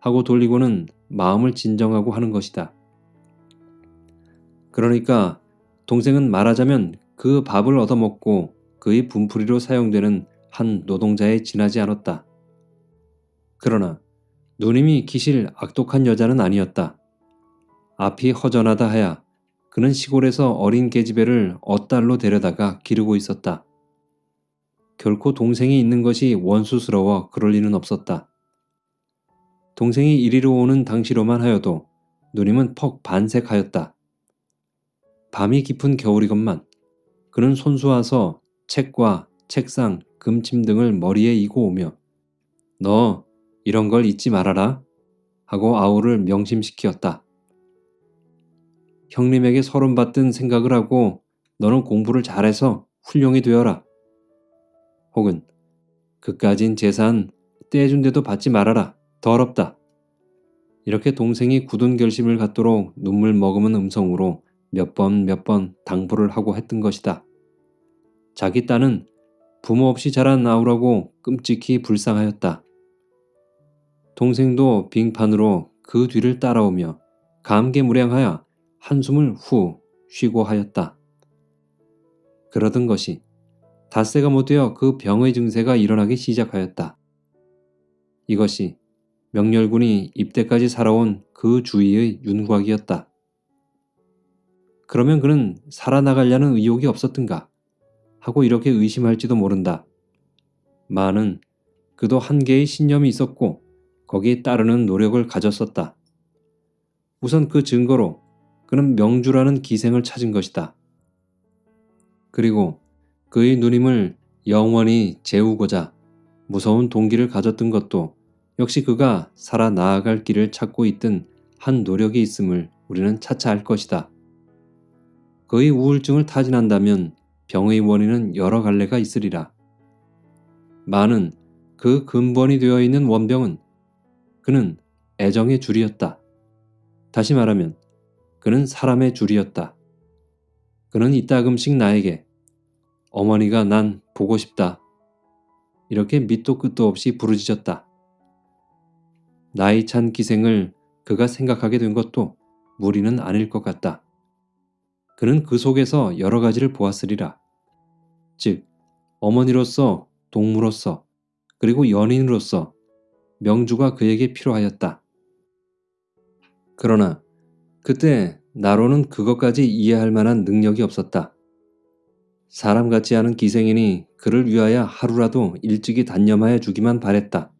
하고 돌리고는 마음을 진정하고 하는 것이다. 그러니까 동생은 말하자면 그 밥을 얻어먹고 그의 분풀이로 사용되는 한 노동자에 지나지 않았다. 그러나 누님이 기실 악독한 여자는 아니었다. 앞이 허전하다 하야 그는 시골에서 어린 계집애를 엇달로 데려다가 기르고 있었다. 결코 동생이 있는 것이 원수스러워 그럴 리는 없었다. 동생이 이리로 오는 당시로만 하여도 누님은 퍽 반색하였다. 밤이 깊은 겨울이건만 그는 손수와서 책과 책상, 금침 등을 머리에 이고 오며 너 이런 걸 잊지 말아라 하고 아우를 명심시키었다. 형님에게 서름 받든 생각을 하고 너는 공부를 잘해서 훌륭히 되어라. 혹은 그까진 재산 떼준데도 받지 말아라. 더럽다. 이렇게 동생이 굳은 결심을 갖도록 눈물 머금은 음성으로 몇 번 몇번 당부를 하고 했던 것이다. 자기 딸은 부모 없이 자란 아우라고 끔찍히 불쌍하였다. 동생도 빙판으로 그 뒤를 따라오며 감개무량하여 한숨을 후 쉬고 하였다. 그러던 것이 닷새가 못되어 그 병의 증세가 일어나기 시작하였다. 이것이 명렬군이 입대까지 살아온 그 주위의 윤곽이었다. 그러면 그는 살아나가려는 의욕이 없었던가 하고 이렇게 의심할지도 모른다. 마는 그도 한계의 신념이 있었고 거기에 따르는 노력을 가졌었다. 우선 그 증거로 그는 명주라는 기생을 찾은 것이다. 그리고 그의 누님을 영원히 재우고자 무서운 동기를 가졌던 것도 역시 그가 살아 나아갈 길을 찾고 있던 한 노력이 있음을 우리는 차차 알 것이다. 그의 우울증을 타진한다면 병의 원인은 여러 갈래가 있으리라. 많은 그 근본이 되어 있는 원병은 그는 애정의 줄이었다. 다시 말하면 그는 사람의 줄이었다. 그는 이따금씩 나에게 어머니가 난 보고 싶다. 이렇게 밑도 끝도 없이 부르짖었다. 나이 찬 기생을 그가 생각하게 된 것도 무리는 아닐 것 같다. 그는 그 속에서 여러 가지를 보았으리라. 즉, 어머니로서, 동무로서, 그리고 연인으로서 명주가 그에게 필요하였다. 그러나 그때 나로는 그것까지 이해할 만한 능력이 없었다. 사람 같지 않은 기생이니 그를 위하여 하루라도 일찍이 단념하여 주기만 바랬다.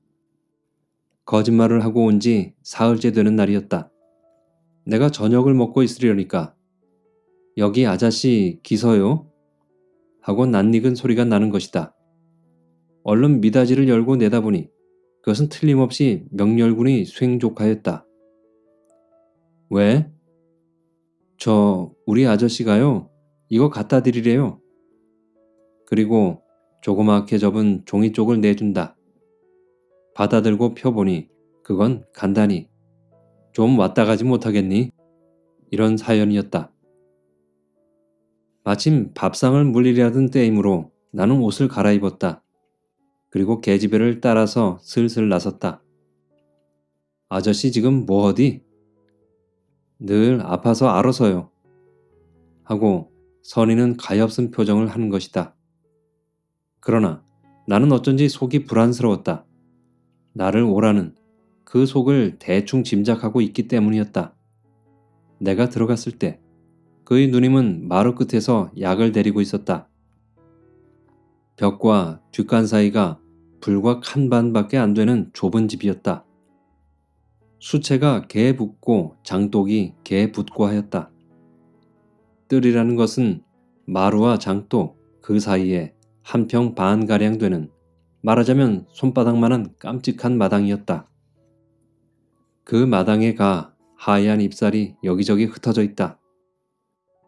거짓말을 하고 온 지 사흘째 되는 날이었다. 내가 저녁을 먹고 있으려니까 여기 아저씨 기서요? 하고 낯익은 소리가 나는 것이다. 얼른 미닫이를 열고 내다보니 그것은 틀림없이 명렬군이 쇽족하였다. 왜? 저 우리 아저씨가요. 이거 갖다 드리래요. 그리고 조그맣게 접은 종이 쪽을 내준다. 받아들고 펴보니 그건 간단히 좀 왔다 가지 못하겠니? 이런 사연이었다. 마침 밥상을 물리려던 때이므로 나는 옷을 갈아입었다. 그리고 계집애를 따라서 슬슬 나섰다. 아저씨 지금 뭐 어디? 늘 아파서 알아서요. 하고 선희는 가엾은 표정을 하는 것이다. 그러나 나는 어쩐지 속이 불안스러웠다. 나를 오라는 그 속을 대충 짐작하고 있기 때문이었다. 내가 들어갔을 때 그의 누님은 마루 끝에서 약을 데리고 있었다. 벽과 뒷간 사이가 불과 칸반밖에 안 되는 좁은 집이었다. 수채가 개 붙고 장독이 개 붙고 하였다. 뜰이라는 것은 마루와 장독 그 사이에 한 평 반가량 되는 말하자면 손바닥만한 깜찍한 마당이었다. 그 마당에 가 하얀 잎살이 여기저기 흩어져 있다.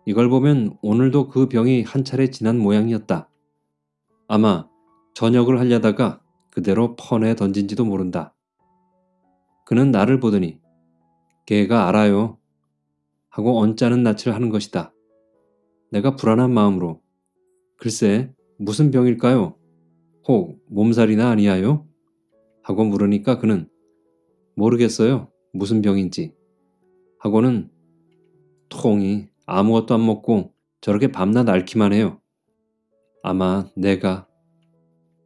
이걸 보면 오늘도 그 병이 한 차례 지난 모양이었다. 아마 저녁을 하려다가 그대로 펀에 던진지도 모른다. 그는 나를 보더니 걔가 알아요. 하고 언짢은 낯을 하는 것이다. 내가 불안한 마음으로 글쎄 무슨 병일까요? 혹 몸살이나 아니하요? 하고 물으니까 그는 모르겠어요. 무슨 병인지. 하고는 통이 아무것도 안 먹고 저렇게 밤낮 앓기만 해요. 아마 내가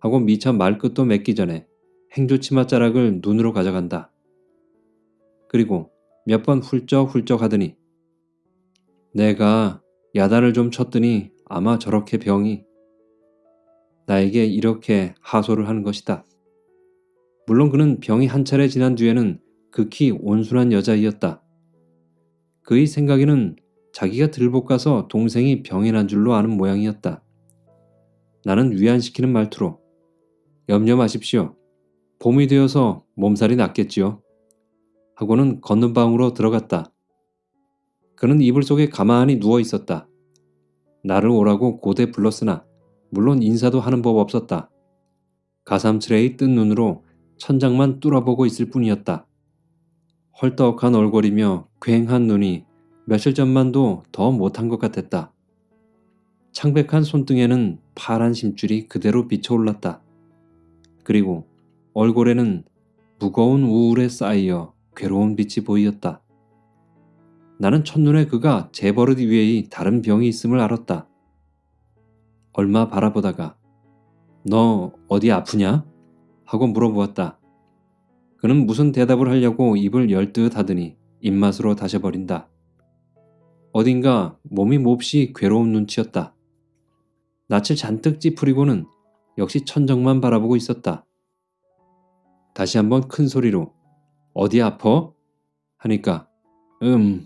하고 미처 말끝도 맺기 전에 행주치마 자락을 눈으로 가져간다. 그리고 몇 번 훌쩍훌쩍 하더니 내가 야단을 좀 쳤더니 아마 저렇게 병이 나에게 이렇게 하소를 하는 것이다. 물론 그는 병이 한 차례 지난 뒤에는 극히 온순한 여자이었다. 그의 생각에는 자기가 들볶아서 동생이 병이 난 줄로 아는 모양이었다. 나는 위안시키는 말투로 염려 마십시오. 봄이 되어서 몸살이 낫겠지요. 하고는 걷는 방으로 들어갔다. 그는 이불 속에 가만히 누워 있었다. 나를 오라고 고대 불렀으나 물론 인사도 하는 법 없었다. 가삼스레의 뜬 눈으로 천장만 뚫어보고 있을 뿐이었다. 헐떡한 얼굴이며 괭한 눈이 며칠 전만도 더 못한 것 같았다. 창백한 손등에는 파란 심줄이 그대로 비쳐올랐다. 그리고 얼굴에는 무거운 우울에 쌓여 괴로운 빛이 보이었다. 나는 첫눈에 그가 재버릇 위에 다른 병이 있음을 알았다. 얼마 바라보다가 너 어디 아프냐? 하고 물어보았다. 그는 무슨 대답을 하려고 입을 열듯 하더니 입맛으로 다셔버린다. 어딘가 몸이 몹시 괴로운 눈치였다. 낯을 잔뜩 찌푸리고는 역시 천정만 바라보고 있었다. 다시 한번 큰 소리로 어디 아퍼? 하니까 음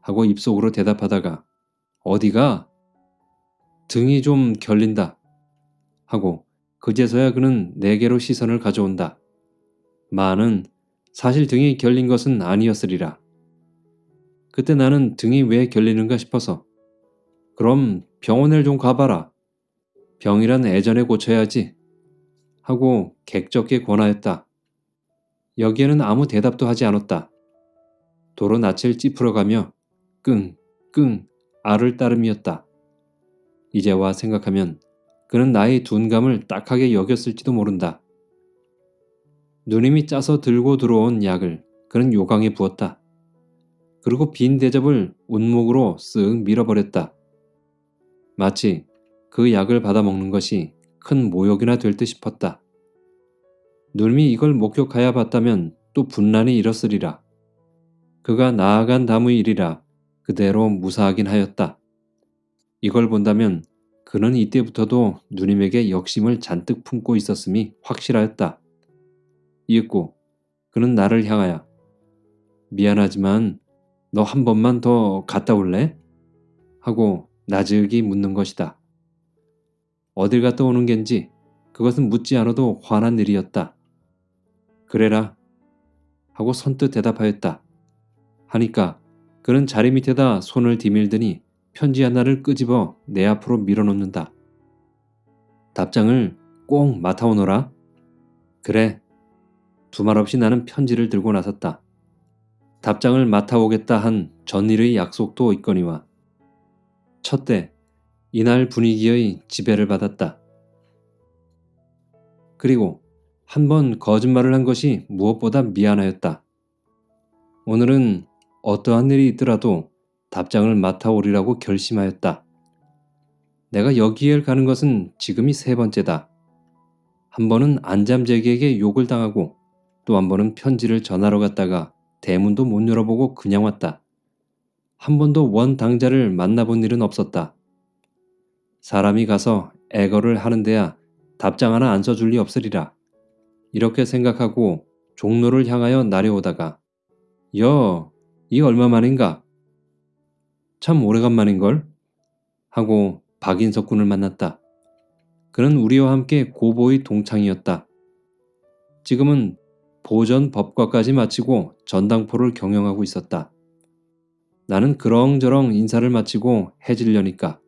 하고 입속으로 대답하다가 어디가? 등이 좀 결린다. 하고 그제서야 그는 내게로 시선을 가져온다. 마는 사실 등이 결린 것은 아니었으리라. 그때 나는 등이 왜 결리는가 싶어서 그럼 병원에 좀 가봐라. 병이란 애전에 고쳐야지. 하고 객적게 권하였다. 여기에는 아무 대답도 하지 않았다. 도로 낯을 찌푸려가며 끙, 끙, 알을 따름이었다. 이제와 생각하면 그는 나의 둔감을 딱하게 여겼을지도 모른다. 누님이 짜서 들고 들어온 약을 그는 요강에 부었다. 그리고 빈 대접을 운목으로 쓱 밀어버렸다. 마치 그 약을 받아 먹는 것이 큰 모욕이나 될 듯 싶었다. 누님이 이걸 목격하여 봤다면 또 분란이 일었으리라. 그가 나아간 다음의 일이라 그대로 무사하긴 하였다. 이걸 본다면 그는 이때부터도 누님에게 역심을 잔뜩 품고 있었음이 확실하였다. 이윽고 그는 나를 향하여 미안하지만 너 한 번만 더 갔다 올래? 하고 나즈기 묻는 것이다. 어딜 갔다 오는 겐지 그것은 묻지 않아도 화난 일이었다. 그래라 하고 선뜻 대답하였다. 하니까 그는 자리 밑에다 손을 디밀더니 편지 하나를 끄집어 내 앞으로 밀어놓는다. 답장을 꼭 맡아오너라. 그래. 두말 없이 나는 편지를 들고 나섰다. 답장을 맡아오겠다 한 전일의 약속도 있거니와 첫때 이날 분위기의 지배를 받았다. 그리고 한 번 거짓말을 한 것이 무엇보다 미안하였다. 오늘은 어떠한 일이 있더라도 답장을 맡아오리라고 결심하였다. 내가 여기에 가는 것은 지금이 세 번째다. 한 번은 안잠재기에게 욕을 당하고 또 한 번은 편지를 전하러 갔다가 대문도 못 열어보고 그냥 왔다. 한 번도 원 당자를 만나본 일은 없었다. 사람이 가서 애거를 하는데야 답장 하나 안 써줄 리 없으리라. 이렇게 생각하고 종로를 향하여 나려오다가 여, 이 얼마만인가? 참 오래간만인걸? 하고 박인석 군을 만났다. 그는 우리와 함께 고보의 동창이었다. 지금은 보전 법과까지 마치고 전당포를 경영하고 있었다. 나는 그렁저렁 인사를 마치고 해질려니까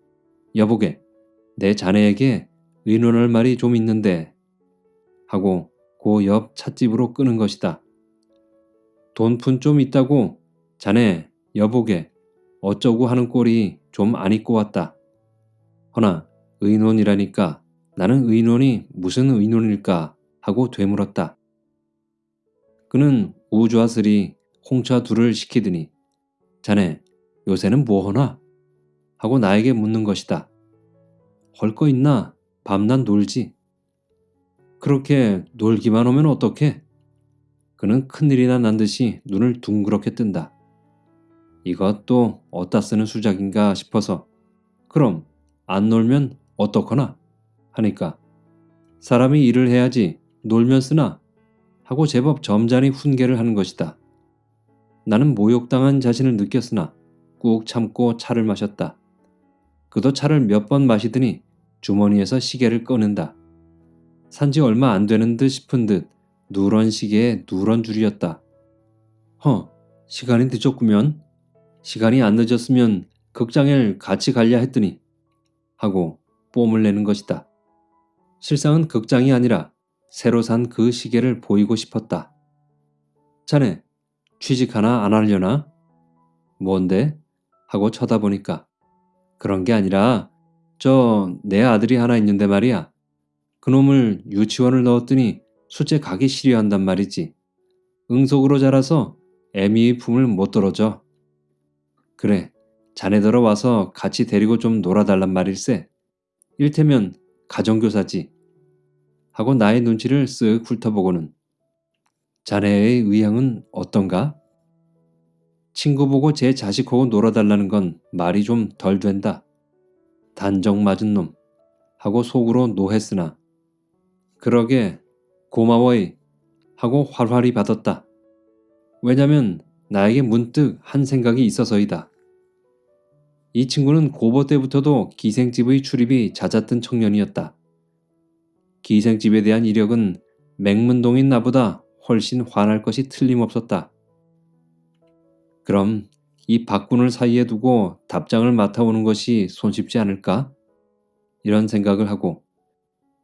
여보게 내 자네에게 의논할 말이 좀 있는데 하고 그옆 찻집으로 끄는 것이다. 돈 푼 좀 있다고 자네 여보게 어쩌고 하는 꼴이 좀 안 입고 왔다. 허나 의논이라니까 나는 의논이 무슨 의논일까 하고 되물었다. 그는 우주아슬이 홍차 둘을 시키더니 자네 요새는 뭐하나? 하고 나에게 묻는 것이다. 헐 거 있나? 밤낮 놀지. 그렇게 놀기만 오면 어떡해? 그는 큰일이나 난 듯이 눈을 둥그렇게 뜬다. 이것도 어디다 쓰는 수작인가 싶어서 그럼 안 놀면 어떡하나? 하니까 사람이 일을 해야지 놀면 쓰나? 하고 제법 점잖이 훈계를 하는 것이다. 나는 모욕당한 자신을 느꼈으나 꾹 참고 차를 마셨다. 그도 차를 몇 번 마시더니 주머니에서 시계를 꺼낸다. 산지 얼마 안 되는 듯 싶은 듯 누런 시계에 누런 줄이었다. 허, 시간이 늦었구면. 시간이 안 늦었으면 극장에 같이 갈려 했더니 하고 뽐을 내는 것이다. 실상은 극장이 아니라 새로 산 그 시계를 보이고 싶었다. 자네, 취직 하나 안 하려나? 뭔데? 하고 쳐다보니까 그런 게 아니라 저 내 아들이 하나 있는데 말이야. 그놈을 유치원을 넣었더니 수제 가기 싫어한단 말이지. 응속으로 자라서 애미의 품을 못 떨어져. 그래, 자네들어 와서 같이 데리고 좀 놀아달란 말일세. 일테면 가정교사지. 하고 나의 눈치를 쓱 훑어보고는 자네의 의향은 어떤가? 친구 보고 제 자식하고 놀아달라는 건 말이 좀 덜 된다. 단정 맞은 놈. 하고 속으로 노했으나 그러게 고마워이 하고 활활히 받았다. 왜냐면 나에게 문득 한 생각이 있어서이다. 이 친구는 고보 때부터도 기생집의 출입이 잦았던 청년이었다. 기생집에 대한 이력은 맹문동인 나보다 훨씬 화날 것이 틀림없었다. 그럼 이 박군을 사이에 두고 답장을 맡아오는 것이 손쉽지 않을까? 이런 생각을 하고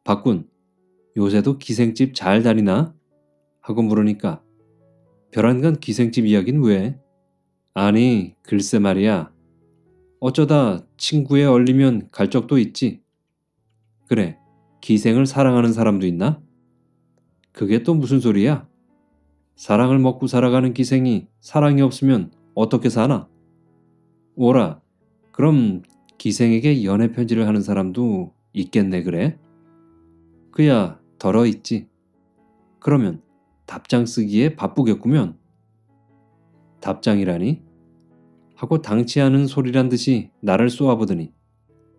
박군, 요새도 기생집 잘 다니나? 하고 물으니까 별안간 기생집 이야긴 왜? 아니 글쎄 말이야. 어쩌다 친구에 얼리면 갈 적도 있지. 그래 기생을 사랑하는 사람도 있나? 그게 또 무슨 소리야? 사랑을 먹고 살아가는 기생이 사랑이 없으면 어떻게 사나? 오라 그럼 기생에게 연애 편지를 하는 사람도 있겠네 그래? 그야 덜어 있지. 그러면 답장 쓰기에 바쁘겠구면. 답장이라니? 하고 당치 않은 소리란 듯이 나를 쏘아보더니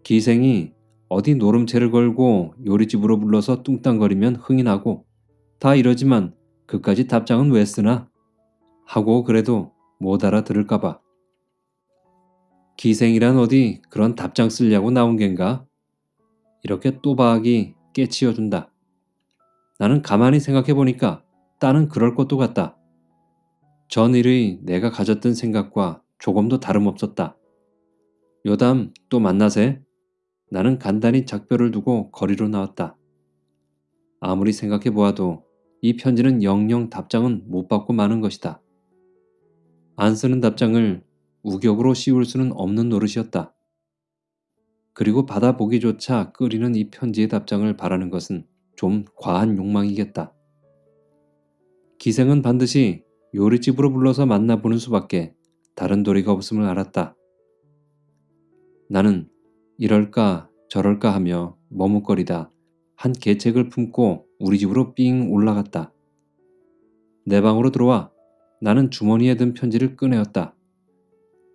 기생이 어디 노름채를 걸고 요리집으로 불러서 뚱땅거리면 흥이 나고 다 이러지만 그까지 답장은 왜 쓰나? 하고 그래도 못 알아들을까봐. 기생이란 어디 그런 답장 쓰려고 나온 겐가? 이렇게 또박이 깨치워준다. 나는 가만히 생각해보니까 딸은 그럴 것도 같다. 전일의 내가 가졌던 생각과 조금도 다름없었다. 요담 또 만나세? 나는 간단히 작별을 두고 거리로 나왔다. 아무리 생각해보아도 이 편지는 영영 답장은 못 받고 마는 것이다. 안 쓰는 답장을 우격으로 씌울 수는 없는 노릇이었다. 그리고 받아보기조차 끓이는 이 편지의 답장을 바라는 것은 좀 과한 욕망이겠다. 기생은 반드시 요리집으로 불러서 만나보는 수밖에 다른 도리가 없음을 알았다. 나는 이럴까 저럴까 하며 머뭇거리다 한 계책을 품고 우리 집으로 삥 올라갔다. 내 방으로 들어와 나는 주머니에 든 편지를 꺼내었다.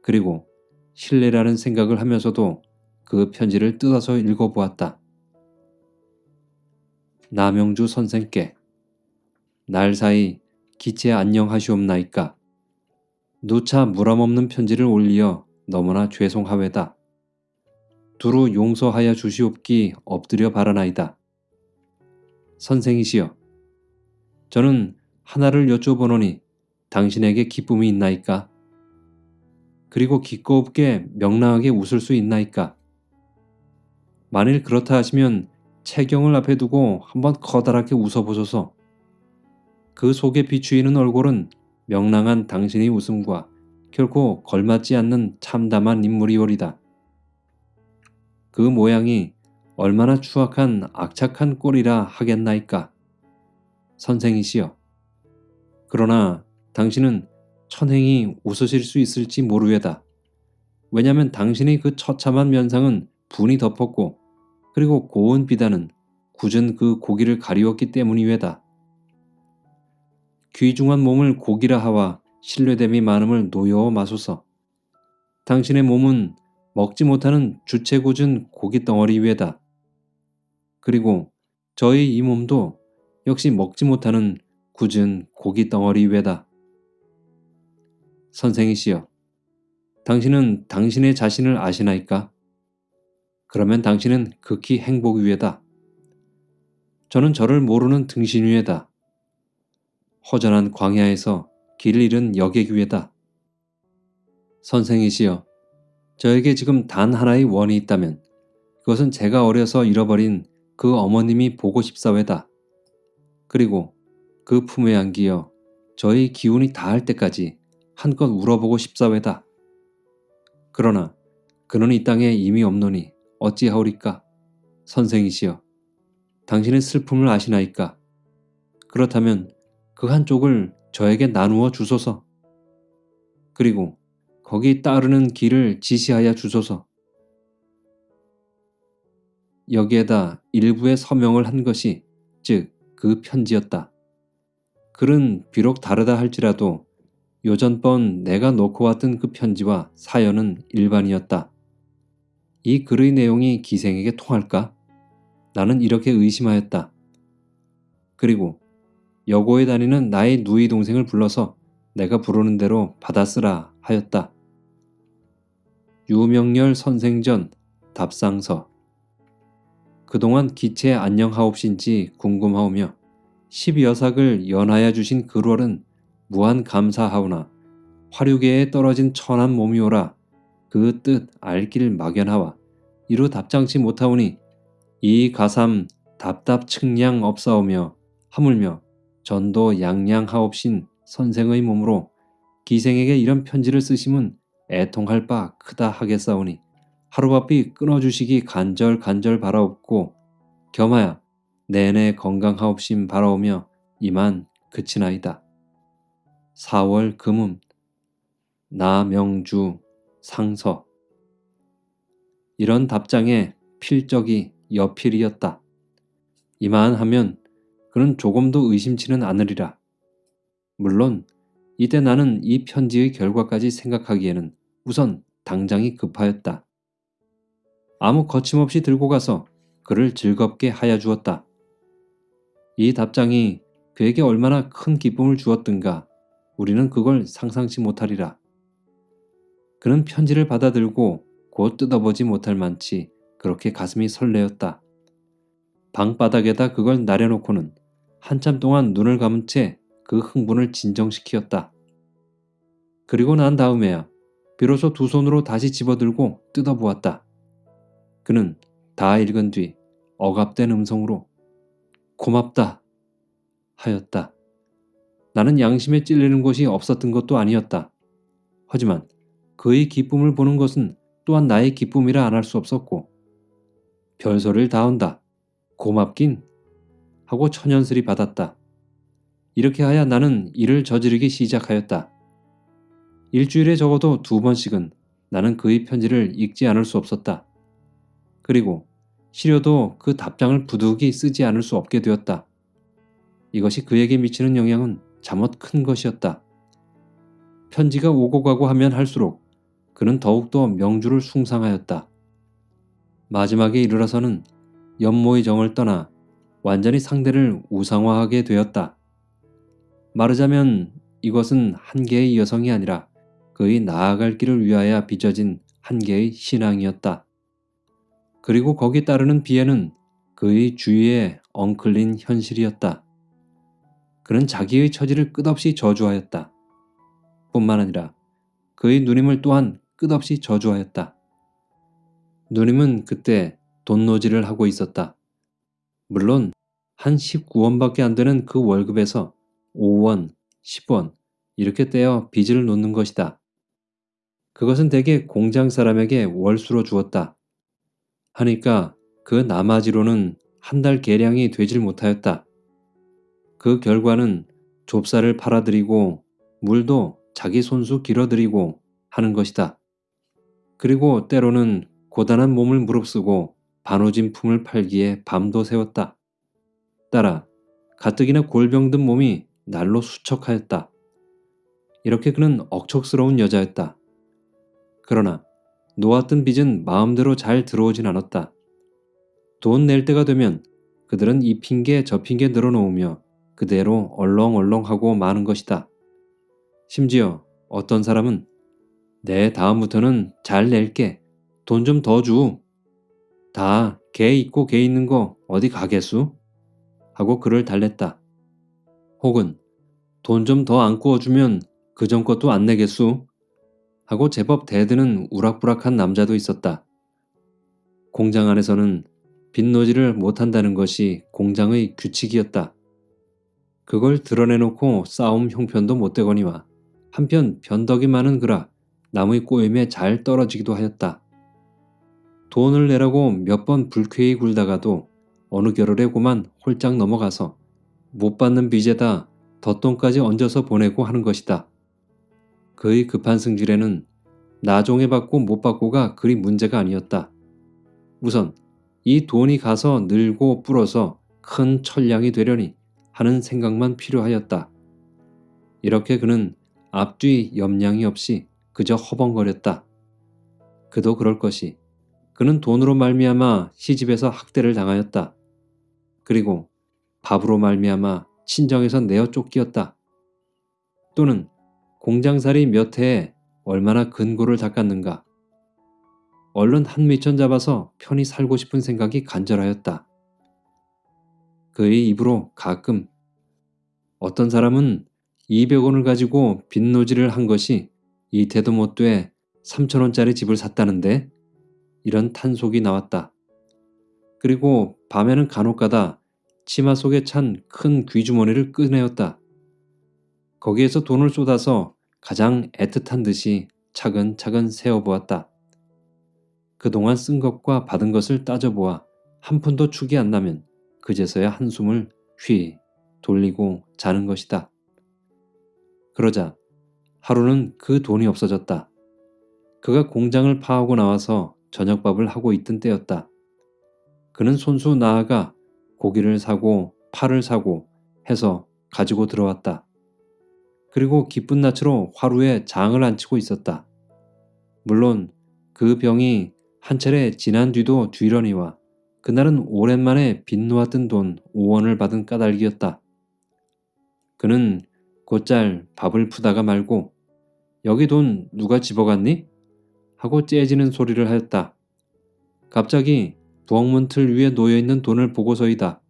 그리고 실례라는 생각을 하면서도 그 편지를 뜯어서 읽어보았다. 남영주 선생께 날 사이 기체 안녕하시옵나이까 누차 무람없는 편지를 올리어 너무나 죄송하외다. 두루 용서하여 주시옵기 엎드려 바라나이다. 선생이시여 저는 하나를 여쭤보노니 당신에게 기쁨이 있나이까? 그리고 기꺼없게 명랑하게 웃을 수 있나이까? 만일 그렇다 하시면 채경을 앞에 두고 한번 커다랗게 웃어보소서. 그 속에 비추이는 얼굴은 명랑한 당신의 웃음과 결코 걸맞지 않는 참담한 인물이오리다. 그 모양이 얼마나 추악한 악착한 꼴이라 하겠나이까. 선생이시여. 그러나 당신은 천행이 웃으실 수 있을지 모르외다. 왜냐면 당신의 그 처참한 면상은 분이 덮었고 그리고 고운 비단은 굳은 그 고기를 가리웠기 때문이외다. 귀중한 몸을 고기라 하와 신뢰됨이 많음을 노여워 마소서. 당신의 몸은 먹지 못하는 주체궂은 고기 덩어리 위에다. 그리고 저희 이 몸도 역시 먹지 못하는 굳은 고기 덩어리 위에다. 선생이시여, 당신은 당신의 자신을 아시나이까? 그러면 당신은 극히 행복 위에다. 저는 저를 모르는 등신 위에다. 허전한 광야에서 길을 잃은 여객 위에다. 선생이시여, 저에게 지금 단 하나의 원이 있다면 그것은 제가 어려서 잃어버린 그 어머님이 보고 싶사외다. 그리고 그 품에 안기어 저의 기운이 다할 때까지 한껏 울어보고 싶사외다. 그러나 그는 이 땅에 이미 없노니 어찌하오리까? 선생이시여, 당신의 슬픔을 아시나이까? 그렇다면 그 한쪽을 저에게 나누어 주소서. 그리고 거기 따르는 길을 지시하여 주소서. 여기에다 일부의 서명을 한 것이 즉 그 편지였다. 글은 비록 다르다 할지라도 요전번 내가 놓고 왔던 그 편지와 사연은 일반이었다. 이 글의 내용이 기생에게 통할까? 나는 이렇게 의심하였다. 그리고 여고에 다니는 나의 누이 동생을 불러서 내가 부르는 대로 받아쓰라 하였다. 유명렬 선생전 답상서 그동안 기체 안녕하옵신지 궁금하오며 십여삭을 연하여 주신 그월은 무한 감사하오나 화류계에 떨어진 천한 몸이오라 그 뜻 알길 막연하와 이루 답장치 못하오니 이 가삼 답답 측량 없사오며 하물며 전도 양양하옵신 선생의 몸으로 기생에게 이런 편지를 쓰심은 애통할 바 크다 하겠사오니 하루바삐 끊어주시기 간절 간절 바라옵고 겸하여 내내 건강하옵심 바라오며 이만 그치나이다. 4월 금음 나명주 상서 이런 답장에 필적이 여필이었다. 이만 하면 그는 조금도 의심치는 않으리라. 물론 이때 나는 이 편지의 결과까지 생각하기에는 우선 당장이 급하였다. 아무 거침없이 들고 가서 그를 즐겁게 하여 주었다. 이 답장이 그에게 얼마나 큰 기쁨을 주었든가 우리는 그걸 상상치 못하리라. 그는 편지를 받아들고 곧 뜯어보지 못할 만치 그렇게 가슴이 설레었다. 방바닥에다 그걸 나려놓고는 한참 동안 눈을 감은 채 그 흥분을 진정시키었다. 그리고 난 다음에야 비로소 두 손으로 다시 집어들고 뜯어보았다. 그는 다 읽은 뒤 억압된 음성으로 고맙다 하였다. 나는 양심에 찔리는 것이 없었던 것도 아니었다. 하지만 그의 기쁨을 보는 것은 또한 나의 기쁨이라 안 할 수 없었고 별소리를 다 한다. 고맙긴 하고 천연스리 받았다. 이렇게 하여 나는 일을 저지르기 시작하였다. 일주일에 적어도 두 번씩은 나는 그의 편지를 읽지 않을 수 없었다. 그리고 시려도 그 답장을 부득이 쓰지 않을 수 없게 되었다. 이것이 그에게 미치는 영향은 잠옷 큰 것이었다. 편지가 오고 가고 하면 할수록 그는 더욱더 명주를 숭상하였다. 마지막에 이르러서는 연모의 정을 떠나 완전히 상대를 우상화하게 되었다. 말하자면 이것은 한 개의 여성이 아니라 그의 나아갈 길을 위하여 빚어진 한 개의 신앙이었다. 그리고 거기 따르는 비애는 그의 주위에 엉클린 현실이었다. 그는 자기의 처지를 끝없이 저주하였다. 뿐만 아니라 그의 누님을 또한 끝없이 저주하였다. 누님은 그때 돈노지를 하고 있었다. 물론 한 19원밖에 안 되는 그 월급에서 5원, 10원 이렇게 떼어 빚을 놓는 것이다. 그것은 대개 공장 사람에게 월수로 주었다. 하니까 그 나머지로는 한 달 계량이 되질 못하였다. 그 결과는 좁쌀을 팔아들이고 물도 자기 손수 길어들이고 하는 것이다. 그리고 때로는 고단한 몸을 무릅쓰고 반오진 품을 팔기에 밤도 새웠다. 따라 가뜩이나 골병든 몸이 날로 수척하였다. 이렇게 그는 억척스러운 여자였다. 그러나 놓았던 빚은 마음대로 잘 들어오진 않았다. 돈 낼 때가 되면 그들은 이 핑계 저 핑계 늘어놓으며 그대로 얼렁얼렁하고 마는 것이다. 심지어 어떤 사람은 내 다음부터는 잘 낼게. 돈 좀 더 주. 다 개 있고 개 있는 거 어디 가겠수? 하고 그를 달랬다. 혹은 돈 좀 더 안 구워주면 그 전 것도 안 내겠수? 하고 제법 대드는 우락부락한 남자도 있었다. 공장 안에서는 빚노지를 못한다는 것이 공장의 규칙이었다. 그걸 드러내놓고 싸움 형편도 못되거니와 한편 변덕이 많은 그라 남의 꼬임에 잘 떨어지기도 하였다. 돈을 내라고 몇 번 불쾌히 굴다가도 어느 겨를에고만 홀짝 넘어가서 못 받는 빚에다 덧돈까지 얹어서 보내고 하는 것이다. 그의 급한 승질에는 나종에 받고 못 받고가 그리 문제가 아니었다. 우선 이 돈이 가서 늘고 불어서 큰 천량이 되려니 하는 생각만 필요하였다. 이렇게 그는 앞뒤 염량이 없이 그저 허벙거렸다. 그도 그럴 것이 그는 돈으로 말미암아 시집에서 학대를 당하였다. 그리고 밥으로 말미암아 친정에서 내어 쫓기었다. 또는 공장살이 몇 해에 얼마나 근고를 닦았는가. 얼른 한 미천 잡아서 편히 살고 싶은 생각이 간절하였다. 그의 입으로 가끔 어떤 사람은 200원을 가지고 빚노지를 한 것이 이태도 못돼 3천원짜리 집을 샀다는데 이런 탄속이 나왔다. 그리고 밤에는 간혹가다 치마 속에 찬 큰 귀주머니를 꺼내었다. 거기에서 돈을 쏟아서 가장 애틋한 듯이 차근차근 세어보았다. 그동안 쓴 것과 받은 것을 따져보아 한 푼도 축이 안 나면 그제서야 한숨을 휘 돌리고 자는 것이다. 그러자 하루는 그 돈이 없어졌다. 그가 공장을 파하고 나와서 저녁밥을 하고 있던 때였다. 그는 손수 나아가 고기를 사고 팔을 사고 해서 가지고 들어왔다. 그리고 기쁜 낯으로 화루에 장을 안치고 있었다. 물론 그 병이 한 차례 지난 뒤도 뒤러니와 그날은 오랜만에 빚 놓았던 돈 5원을 받은 까닭이었다. 그는 곧잘 밥을 푸다가 말고 여기 돈 누가 집어갔니? 하고 째지는 소리를 하였다. 갑자기 부엌문 틀 위에 놓여있는 돈을 보고서이다.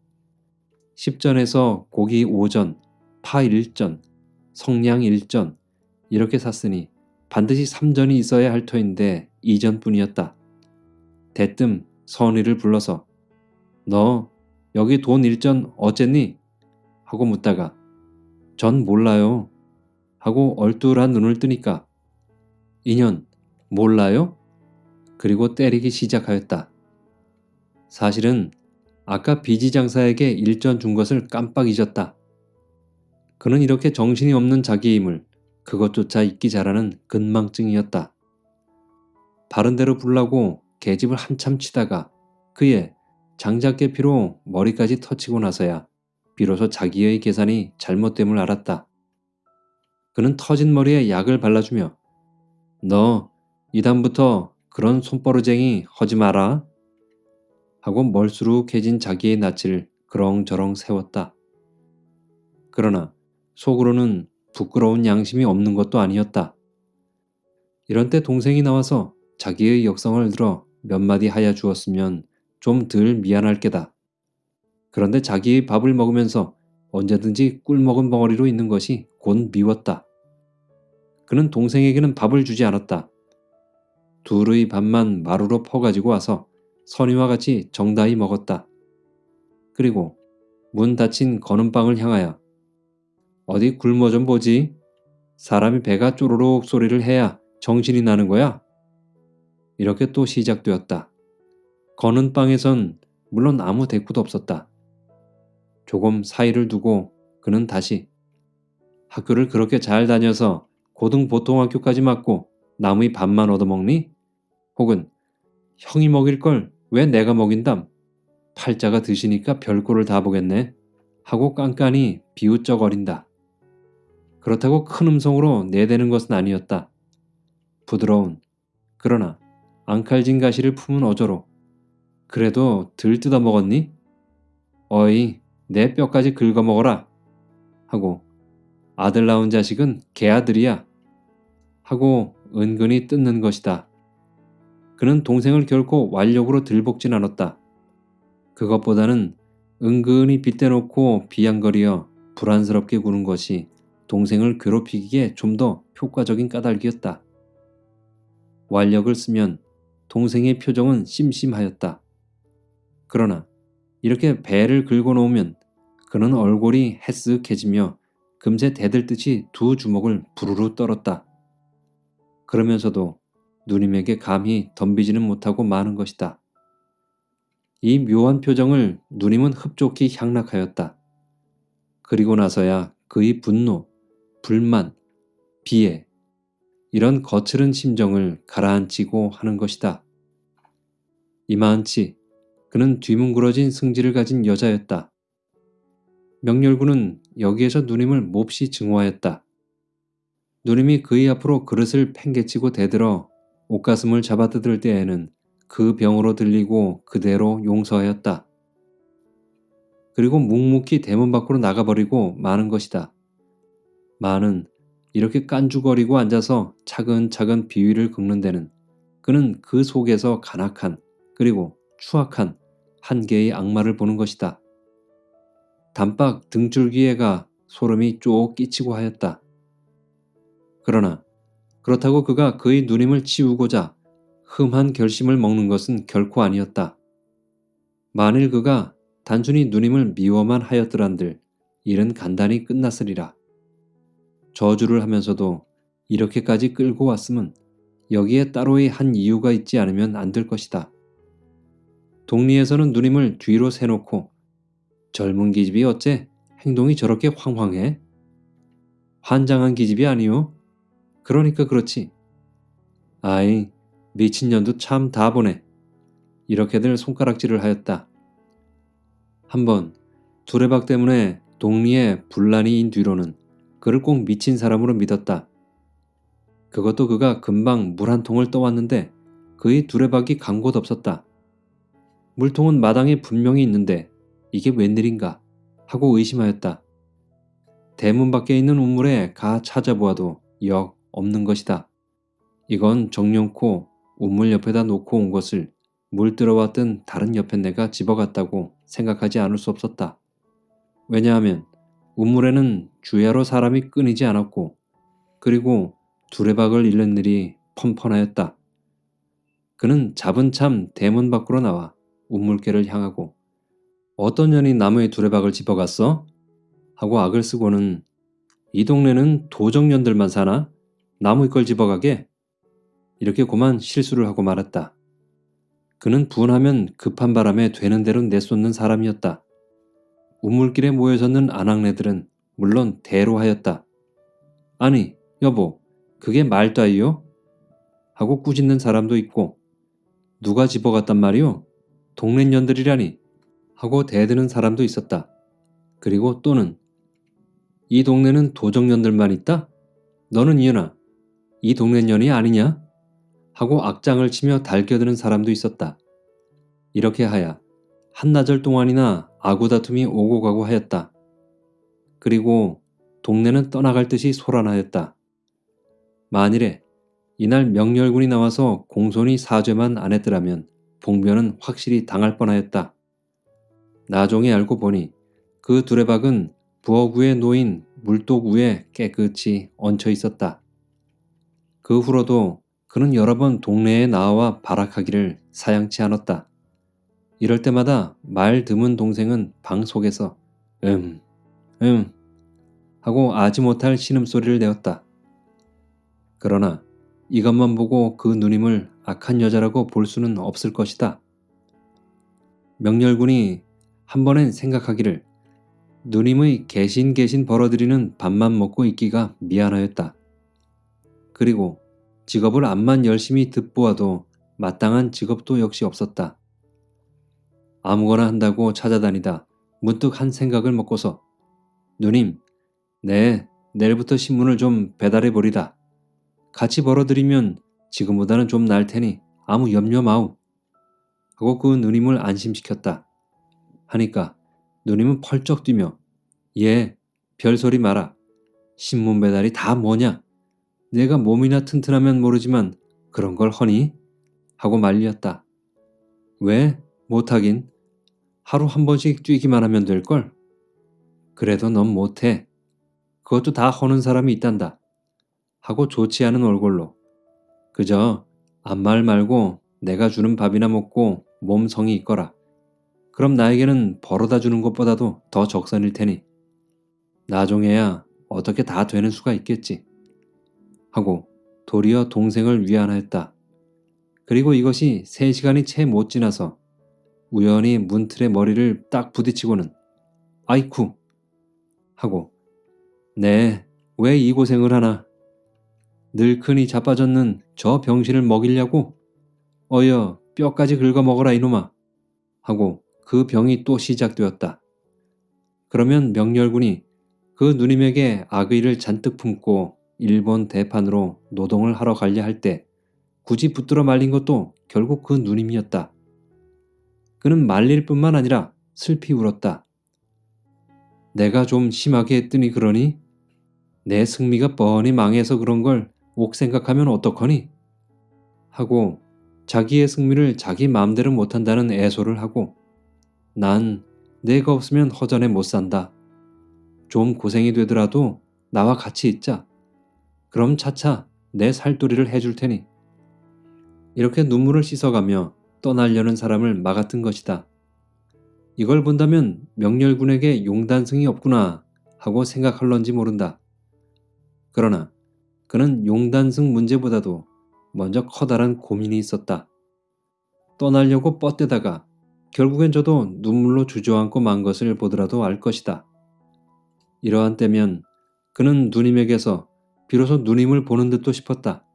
10전에서 고기 5전, 파 1전, 성냥 1전 이렇게 샀으니 반드시 3전이 있어야 할 터인데 2전뿐이었다. 대뜸 선의를 불러서 너 여기 돈 1전 어쨌니? 하고 묻다가 전 몰라요. 하고 얼뚤한 눈을 뜨니까 인연 몰라요? 그리고 때리기 시작하였다. 사실은 아까 비지 장사에게 일전 준 것을 깜빡 잊었다. 그는 이렇게 정신이 없는 자기임을 그것조차 잊기 잘하는 근망증이었다. 바른대로 불라고 계집을 한참 치다가 그의 장작계피로 머리까지 터치고 나서야 비로소 자기의 계산이 잘못됨을 알았다. 그는 터진 머리에 약을 발라주며 너 이다음부터 그런 손버르쟁이 하지 마라 하고 멀수룩해진 자기의 낯을 그렁저렁 세웠다. 그러나 속으로는 부끄러운 양심이 없는 것도 아니었다. 이런 때 동생이 나와서 자기의 역성을 들어 몇 마디 하여 주었으면 좀 덜 미안할 게다. 그런데 자기의 밥을 먹으면서 언제든지 꿀 먹은 벙어리로 있는 것이 곧 미웠다. 그는 동생에게는 밥을 주지 않았다. 둘의 밥만 마루로 퍼가지고 와서 선이와 같이 정다히 먹었다. 그리고 문 닫힌 거는방을 향하여 어디 굶어 좀 보지. 사람이 배가 쪼르륵 소리를 해야 정신이 나는 거야. 이렇게 또 시작되었다. 거는 방에선 물론 아무 대꾸도 없었다. 조금 사이를 두고 그는 다시 학교를 그렇게 잘 다녀서 고등 보통학교까지 맞고 남의 밥만 얻어먹니? 혹은 형이 먹일 걸 왜 내가 먹인담? 팔자가 드시니까 별꼴을 다 보겠네. 하고 깐깐히 비웃쩍거린다. 그렇다고 큰 음성으로 내대는 것은 아니었다. 부드러운 그러나 앙칼진 가시를 품은 어조로 그래도 들 뜯어 먹었니? 어이 내 뼈까지 긁어 먹어라 하고 아들 낳은 자식은 개아들이야 하고 은근히 뜯는 것이다. 그는 동생을 결코 완력으로 들볶진 않았다. 그것보다는 은근히 빗대놓고 비양거리어 불안스럽게 구는 것이 동생을 괴롭히기에 좀 더 효과적인 까닭이었다. 완력을 쓰면 동생의 표정은 심심하였다. 그러나 이렇게 배를 긁어 놓으면 그는 얼굴이 햇쓱해지며 금세 대들듯이 두 주먹을 부르르 떨었다. 그러면서도 누님에게 감히 덤비지는 못하고 마는 것이다. 이 묘한 표정을 누님은 흡족히 향락하였다. 그리고 나서야 그의 분노, 불만, 비애, 이런 거칠은 심정을 가라앉히고 하는 것이다. 이마한치 그는 뒤뭉그러진 승질을 가진 여자였다. 명렬군은 여기에서 누님을 몹시 증오하였다. 누님이 그의 앞으로 그릇을 팽개치고 대들어 옷가슴을 잡아뜯을 때에는 그 병으로 들리고 그대로 용서하였다. 그리고 묵묵히 대문 밖으로 나가버리고 마는 것이다. 마는 이렇게 깐죽거리고 앉아서 차근차근 비위를 긁는 데는 그는 그 속에서 간악한 그리고 추악한 한 개의 악마를 보는 것이다. 단박 등줄기에가 소름이 쭉 끼치고 하였다. 그러나 그렇다고 그가 그의 누님을 치우고자 흠한 결심을 먹는 것은 결코 아니었다. 만일 그가 단순히 누님을 미워만 하였더란들 일은 간단히 끝났으리라. 저주를 하면서도 이렇게까지 끌고 왔음은 여기에 따로의 한 이유가 있지 않으면 안 될 것이다. 동리에서는 누님을 뒤로 세놓고 젊은 기집이 어째 행동이 저렇게 황황해? 환장한 기집이 아니오? 그러니까 그렇지. 아이, 미친년도 참 다 보네. 이렇게들 손가락질을 하였다. 한번 두레박 때문에 동리에 분란이 인 뒤로는 그를 꼭 미친 사람으로 믿었다. 그것도 그가 금방 물 한 통을 떠왔는데 그의 두레박이 간 곳 없었다. 물통은 마당에 분명히 있는데 이게 웬일인가 하고 의심하였다. 대문 밖에 있는 우물에 가 찾아보아도 역 없는 것이다. 이건 정령코 우물 옆에다 놓고 온 것을 물 들어왔던 다른 옆에 내가 집어갔다고 생각하지 않을 수 없었다. 왜냐하면 우물에는 주야로 사람이 끊이지 않았고 그리고 두레박을 잃는 일이 펀펀하였다. 그는 잡은 참 대문 밖으로 나와 우물개를 향하고 어떤 년이 나무의 두레박을 집어갔어? 하고 악을 쓰고는 이 동네는 도적년들만 사나? 나무의 걸 집어가게? 이렇게 고만 실수를 하고 말았다. 그는 분하면 급한 바람에 되는 대로 내쏟는 사람이었다. 우물길에 모여섰는 아낙네들은 물론 대로하였다. 아니, 여보, 그게 말다이요? 하고 꾸짖는 사람도 있고 누가 집어갔단 말이오? 동네 년들이라니 하고 대드는 사람도 있었다. 그리고 또는 이 동네는 도적년들만 있다? 너는 이은아, 이 동네 년이 아니냐? 하고 악장을 치며 달겨드는 사람도 있었다. 이렇게 하야 한나절 동안이나 아구다툼이 오고 가고 하였다. 그리고 동네는 떠나갈 듯이 소란하였다. 만일에 이날 명렬군이 나와서 공손히 사죄만 안 했더라면 봉변은 확실히 당할 뻔하였다. 나중에 알고 보니 그 두레박은 부엌 위에 놓인 물독 위에 깨끗이 얹혀 있었다. 그 후로도 그는 여러 번 동네에 나와 발악하기를 사양치 않았다. 이럴 때마다 말 드문 동생은 방 속에서 음, 음 하고 아지 못할 신음소리를 내었다. 그러나 이것만 보고 그 누님을 악한 여자라고 볼 수는 없을 것이다. 명렬군이 한 번엔 생각하기를 누님의 개신 개신 벌어들이는 밥만 먹고 있기가 미안하였다. 그리고 직업을 암만 열심히 듣보아도 마땅한 직업도 역시 없었다. 아무거나 한다고 찾아다니다 문득 한 생각을 먹고서 누님, 네, 내일부터 신문을 좀 배달해 보리다. 같이 벌어들이면 지금보다는 좀 날 테니 아무 염려 마우. 하고 그 누님을 안심시켰다. 하니까 누님은 펄쩍 뛰며 예, 별소리 마라. 신문 배달이 다 뭐냐? 내가 몸이나 튼튼하면 모르지만 그런 걸 허니? 하고 말렸다. 왜? 못하긴. 하루 한 번씩 뛰기만 하면 될걸? 그래도 넌 못해. 그것도 다 허는 사람이 있단다. 하고 좋지 않은 얼굴로. 그저 암말 말고 내가 주는 밥이나 먹고 몸 성이 있거라. 그럼 나에게는 벌어다 주는 것보다도 더 적선일 테니. 나중에야 어떻게 다 되는 수가 있겠지. 하고 도리어 동생을 위안하였다. 그리고 이것이 세 시간이 채 못 지나서 우연히 문틀에 머리를 딱 부딪히고는 아이쿠 하고 네, 왜 이 고생을 하나? 늙으니 자빠졌는 저 병신을 먹이려고? 어여, 뼈까지 긁어 먹어라 이놈아. 하고 그 병이 또 시작되었다. 그러면 명렬군이 그 누님에게 악의를 잔뜩 품고 일본 대판으로 노동을 하러 가려 할 때 굳이 붙들어 말린 것도 결국 그 누님이었다. 그는 말릴 뿐만 아니라 슬피 울었다. 내가 좀 심하게 했더니 그러니? 내 승리가 뻔히 망해서 그런 걸 옥 생각하면 어떡하니? 하고 자기의 승리를 자기 마음대로 못한다는 애소를 하고 난 내가 없으면 허전해 못 산다. 좀 고생이 되더라도 나와 같이 있자. 그럼 차차 내 살도리를 해줄 테니. 이렇게 눈물을 씻어가며 떠나려는 사람을 막았던 것이다. 이걸 본다면 명렬군에게 용단승이 없구나 하고 생각할런지 모른다. 그러나 그는 용단승 문제보다도 먼저 커다란 고민이 있었다. 떠나려고 뻗대다가 결국엔 저도 눈물로 주저앉고 만 것을 보더라도 알 것이다. 이러한 때면 그는 누님에게서 비로소 누님을 보는 듯도 싶었다.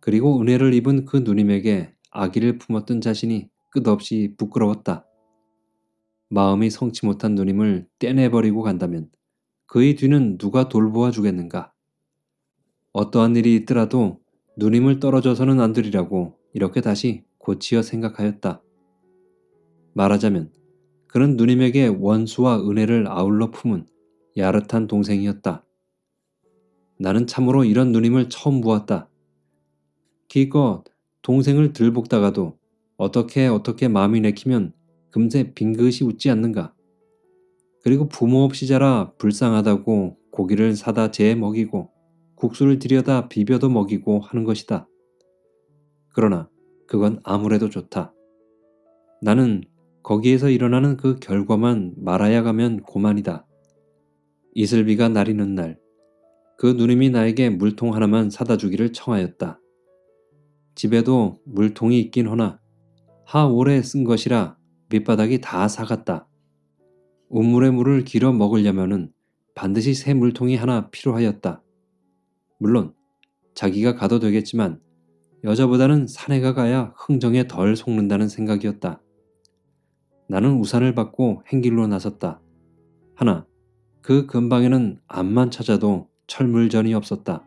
그리고 은혜를 입은 그 누님에게 아기를 품었던 자신이 끝없이 부끄러웠다. 마음이 성치 못한 누님을 떼내버리고 간다면 그의 뒤는 누가 돌보아 주겠는가? 어떠한 일이 있더라도 누님을 떨어져서는 안 되리라고 이렇게 다시 고치어 생각하였다. 말하자면 그는 누님에게 원수와 은혜를 아울러 품은 야릇한 동생이었다. 나는 참으로 이런 누님을 처음 보았다. 기껏 동생을 들볶다가도 어떻게 어떻게 마음이 내키면 금세 빙긋이 웃지 않는가. 그리고 부모 없이 자라 불쌍하다고 고기를 사다 재에 먹이고 국수를 들여다 비벼도 먹이고 하는 것이다. 그러나 그건 아무래도 좋다. 나는 거기에서 일어나는 그 결과만 말아야 가면 고만이다. 이슬비가 나리는 날, 그 누님이 나에게 물통 하나만 사다 주기를 청하였다. 집에도 물통이 있긴 허나 하 오래 쓴 것이라 밑바닥이 다 사갔다. 우물에 물을 길어 먹으려면은 반드시 새 물통이 하나 필요하였다. 물론 자기가 가도 되겠지만 여자보다는 사내가 가야 흥정에 덜 속는다는 생각이었다. 나는 우산을 받고 행길로 나섰다. 하나, 그 근방에는 암만 찾아도 철물전이 없었다.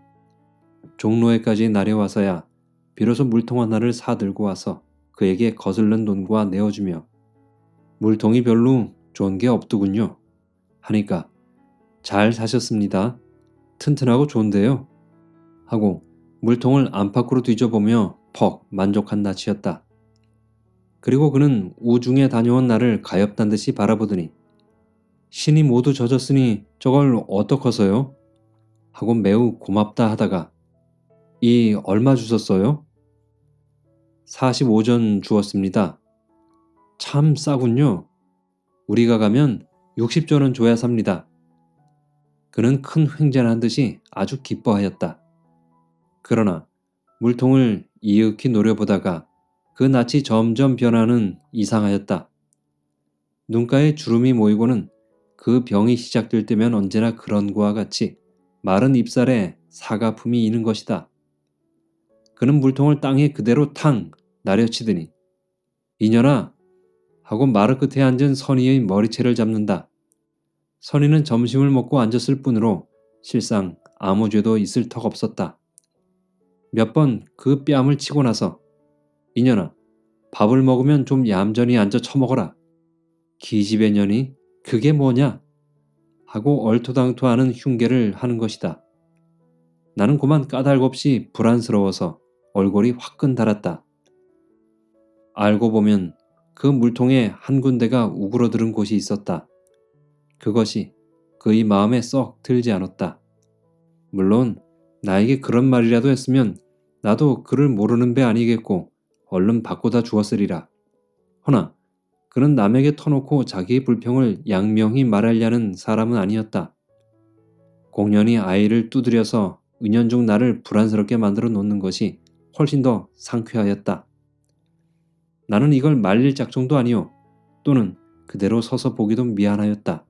종로에까지 내려와서야 비로소 물통 하나를 사들고 와서 그에게 거슬른 돈과 내어주며 물통이 별로 좋은 게 없더군요. 하니까 잘 사셨습니다. 튼튼하고 좋은데요. 하고 물통을 안팎으로 뒤져보며 퍽 만족한 낯이었다. 그리고 그는 우중에 다녀온 나를 가엾단 듯이 바라보더니 신이 모두 젖었으니 저걸 어떡하서요? 하고 매우 고맙다 하다가 이 얼마 주셨어요? 45전 주었습니다. 참 싸군요. 우리가 가면 60조는 줘야 삽니다. 그는 큰 횡재한 듯이 아주 기뻐하였다. 그러나 물통을 이윽히 노려보다가 그 낯이 점점 변하는 이상하였다. 눈가에 주름이 모이고는 그 병이 시작될 때면 언제나 그런 거와 같이 마른 입살에 사가품이 이는 것이다. 그는 물통을 땅에 그대로 탕 나려치더니 이년아 하고 마루 끝에 앉은 선희의 머리채를 잡는다. 선희는 점심을 먹고 앉았을 뿐으로 실상 아무 죄도 있을 턱 없었다. 몇 번 그 뺨을 치고 나서 이년아 밥을 먹으면 좀 얌전히 앉아 처먹어라. 기집애 년이 그게 뭐냐? 하고 얼토당토하는 흉계를 하는 것이다. 나는 그만 까닭없이 불안스러워서 얼굴이 화끈 달았다. 알고 보면 그 물통에 한 군데가 우그러들은 곳이 있었다. 그것이 그의 마음에 썩 들지 않았다. 물론 나에게 그런 말이라도 했으면 나도 그를 모르는 배 아니겠고 얼른 바꾸다 주었으리라. 허나 그는 남에게 터놓고 자기의 불평을 양명히 말하려는 사람은 아니었다. 공연히 아이를 두드려서 은연중 나를 불안스럽게 만들어 놓는 것이 훨씬 더 상쾌하였다. 나는 이걸 말릴 작정도 아니오 또는 그대로 서서 보기도 미안하였다.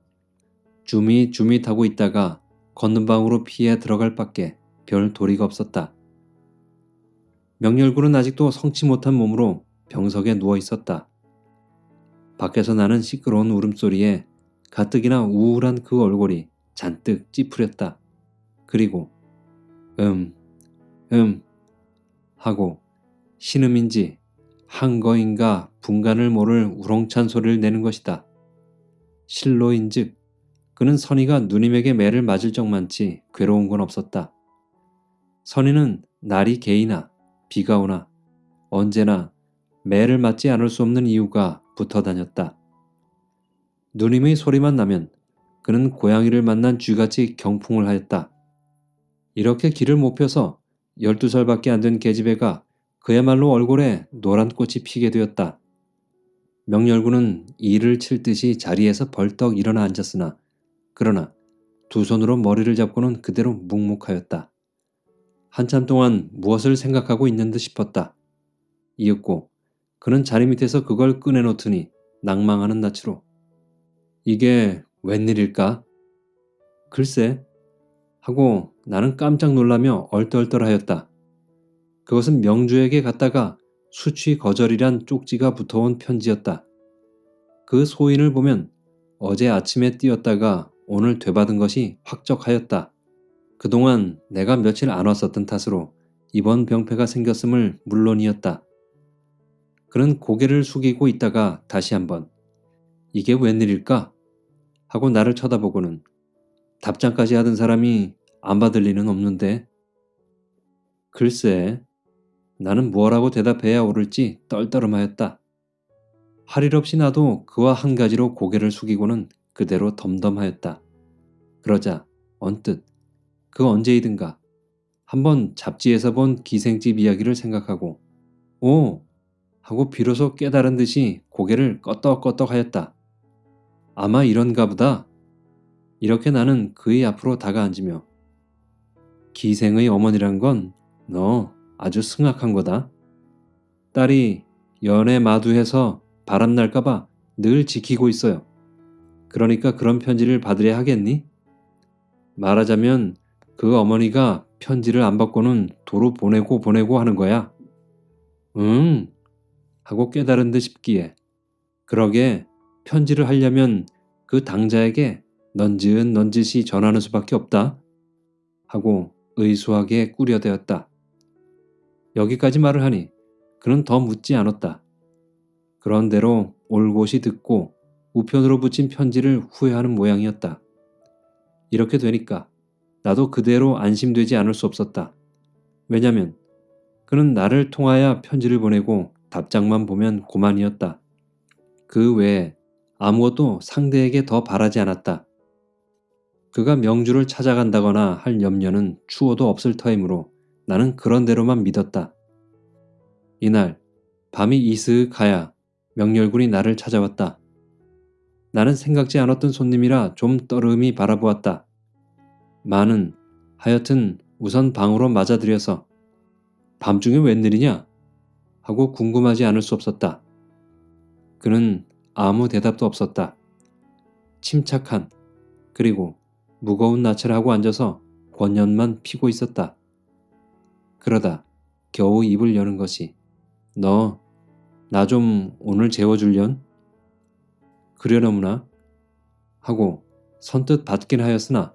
주밋주밋하고 있다가 걷는 방으로 피해 들어갈 밖에 별 도리가 없었다. 명렬군은 아직도 성치 못한 몸으로 병석에 누워 있었다. 밖에서 나는 시끄러운 울음소리에 가뜩이나 우울한 그 얼굴이 잔뜩 찌푸렸다. 그리고 음, 음 하고 신음인지 한 거인가 분간을 모를 우렁찬 소리를 내는 것이다. 실로인즉 그는 선희가 누님에게 매를 맞을 적만치 괴로운 건 없었다. 선희는 날이 개이나 비가 오나 언제나 매를 맞지 않을 수 없는 이유가 붙어 다녔다. 누님의 소리만 나면 그는 고양이를 만난 쥐같이 경풍을 하였다. 이렇게 길을 못 펴서 12살밖에 안 된 계집애가 그야말로 얼굴에 노란 꽃이 피게 되었다. 명렬군은 이를 칠 듯이 자리에서 벌떡 일어나 앉았으나 그러나 두 손으로 머리를 잡고는 그대로 묵묵하였다. 한참 동안 무엇을 생각하고 있는 듯 싶었다. 이윽고 그는 자리 밑에서 그걸 꺼내놓더니 낭망하는 낯으로 이게 웬일일까? 글쎄 하고 나는 깜짝 놀라며 얼떨떨하였다. 그것은 명주에게 갔다가 수취 거절이란 쪽지가 붙어온 편지였다. 그 소인을 보면 어제 아침에 띄었다가 오늘 되받은 것이 확적하였다. 그동안 내가 며칠 안 왔었던 탓으로 이번 병폐가 생겼음을 물론이었다. 그는 고개를 숙이고 있다가 다시 한번 이게 웬일일까? 하고 나를 쳐다보고는 답장까지 하던 사람이 안 받을 리는 없는데 글쎄 나는 뭐라고 대답해야 옳을지 떨떠름하였다. 할 일 없이 나도 그와 한 가지로 고개를 숙이고는 그대로 덤덤하였다. 그러자 언뜻 그 언제이든가 한번 잡지에서 본 기생집 이야기를 생각하고 오 하고 비로소 깨달은 듯이 고개를 껐덕껐덕 하였다. 아마 이런가 보다. 이렇게 나는 그의 앞으로 다가앉으며 기생의 어머니란 건 너 아주 승악한 거다. 딸이 연애 마두해서 바람 날까봐 늘 지키고 있어요. 그러니까 그런 편지를 받으려 하겠니? 말하자면 그 어머니가 편지를 안 받고는 도로 보내고 보내고 하는 거야. 응. 하고 깨달은 듯 싶기에 그러게 편지를 하려면 그 당자에게 넌지은 넌짓이 전하는 수밖에 없다. 하고 의수하게 꾸려대었다. 여기까지 말을 하니 그는 더 묻지 않았다. 그런대로 올곧이 듣고 우편으로 붙인 편지를 후회하는 모양이었다. 이렇게 되니까 나도 그대로 안심되지 않을 수 없었다. 왜냐면 그는 나를 통하여 편지를 보내고 답장만 보면 고만이었다. 그 외에 아무것도 상대에게 더 바라지 않았다. 그가 명주를 찾아간다거나 할 염려는 추워도 없을 터이므로 나는 그런 대로만 믿었다. 이날 밤이 이스윽하야 명렬군이 나를 찾아왔다. 나는 생각지 않았던 손님이라 좀 떨음이 바라보았다. 마는 하여튼 우선 방으로 맞아들여서 밤중에 웬일이냐? 하고 궁금하지 않을 수 없었다. 그는 아무 대답도 없었다. 침착한 그리고 무거운 낯을 하고 앉아서 권연만 피고 있었다. 그러다 겨우 입을 여는 것이 너 나 좀 오늘 재워줄련? 그려너무나 하고 선뜻 받긴 하였으나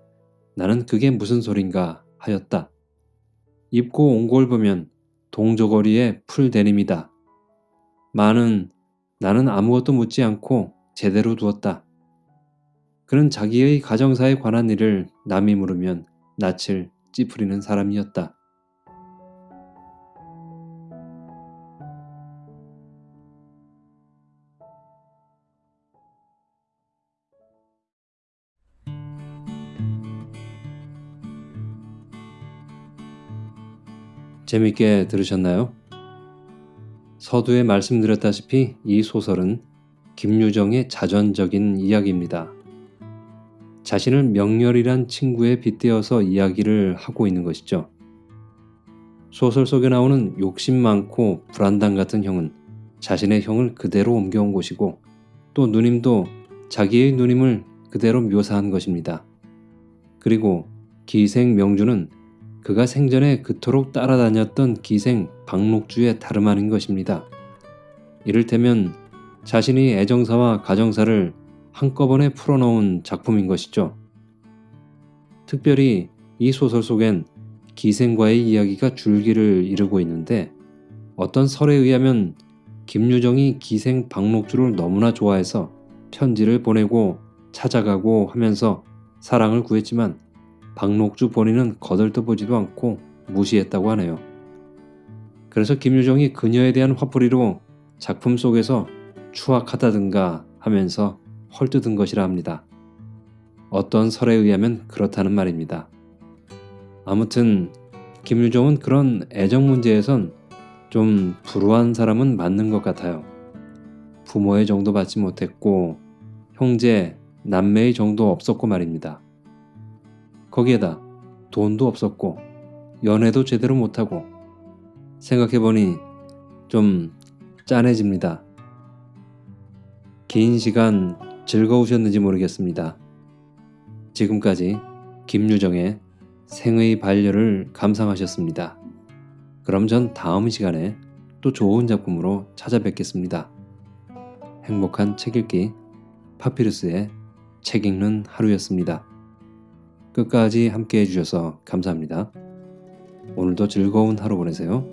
나는 그게 무슨 소린가 하였다. 입고 온 걸 보면 동저고리에 풀 데님이다. 마는 나는 아무것도 묻지 않고 제대로 두었다. 그는 자기의 가정사에 관한 일을 남이 물으면 낯을 찌푸리는 사람이었다. 재밌게 들으셨나요? 서두에 말씀드렸다시피 이 소설은 김유정의 자전적인 이야기입니다. 자신을 명렬이란 친구에 빗대어서 이야기를 하고 있는 것이죠. 소설 속에 나오는 욕심 많고 불안당 같은 형은 자신의 형을 그대로 옮겨온 곳이고 또 누님도 자기의 누님을 그대로 묘사한 것입니다. 그리고 기생 명주는 그가 생전에 그토록 따라다녔던 기생 박록주의 다름 아닌 것입니다. 이를테면 자신이 애정사와 가정사를 한꺼번에 풀어놓은 작품인 것이죠. 특별히 이 소설 속엔 기생과의 이야기가 줄기를 이루고 있는데 어떤 설에 의하면 김유정이 기생 박록주를 너무나 좋아해서 편지를 보내고 찾아가고 하면서 사랑을 구했지만 박록주 본인은 거들떠보지도 않고 무시했다고 하네요. 그래서 김유정이 그녀에 대한 화풀이로 작품 속에서 추악하다든가 하면서 헐뜯은 것이라 합니다. 어떤 설에 의하면 그렇다는 말입니다. 아무튼 김유정은 그런 애정 문제에선 좀 불우한 사람은 맞는 것 같아요. 부모의 정도 받지 못했고 형제, 남매의 정도 없었고 말입니다. 거기에다 돈도 없었고 연애도 제대로 못하고 생각해보니 좀 짠해집니다. 긴 시간 즐거우셨는지 모르겠습니다. 지금까지 김유정의 생의 반려를 감상하셨습니다. 그럼 전 다음 시간에 또 좋은 작품으로 찾아뵙겠습니다. 행복한 책 읽기 파피루스의 책 읽는 하루였습니다. 끝까지 함께 해주셔서 감사합니다. 오늘도 즐거운 하루 보내세요.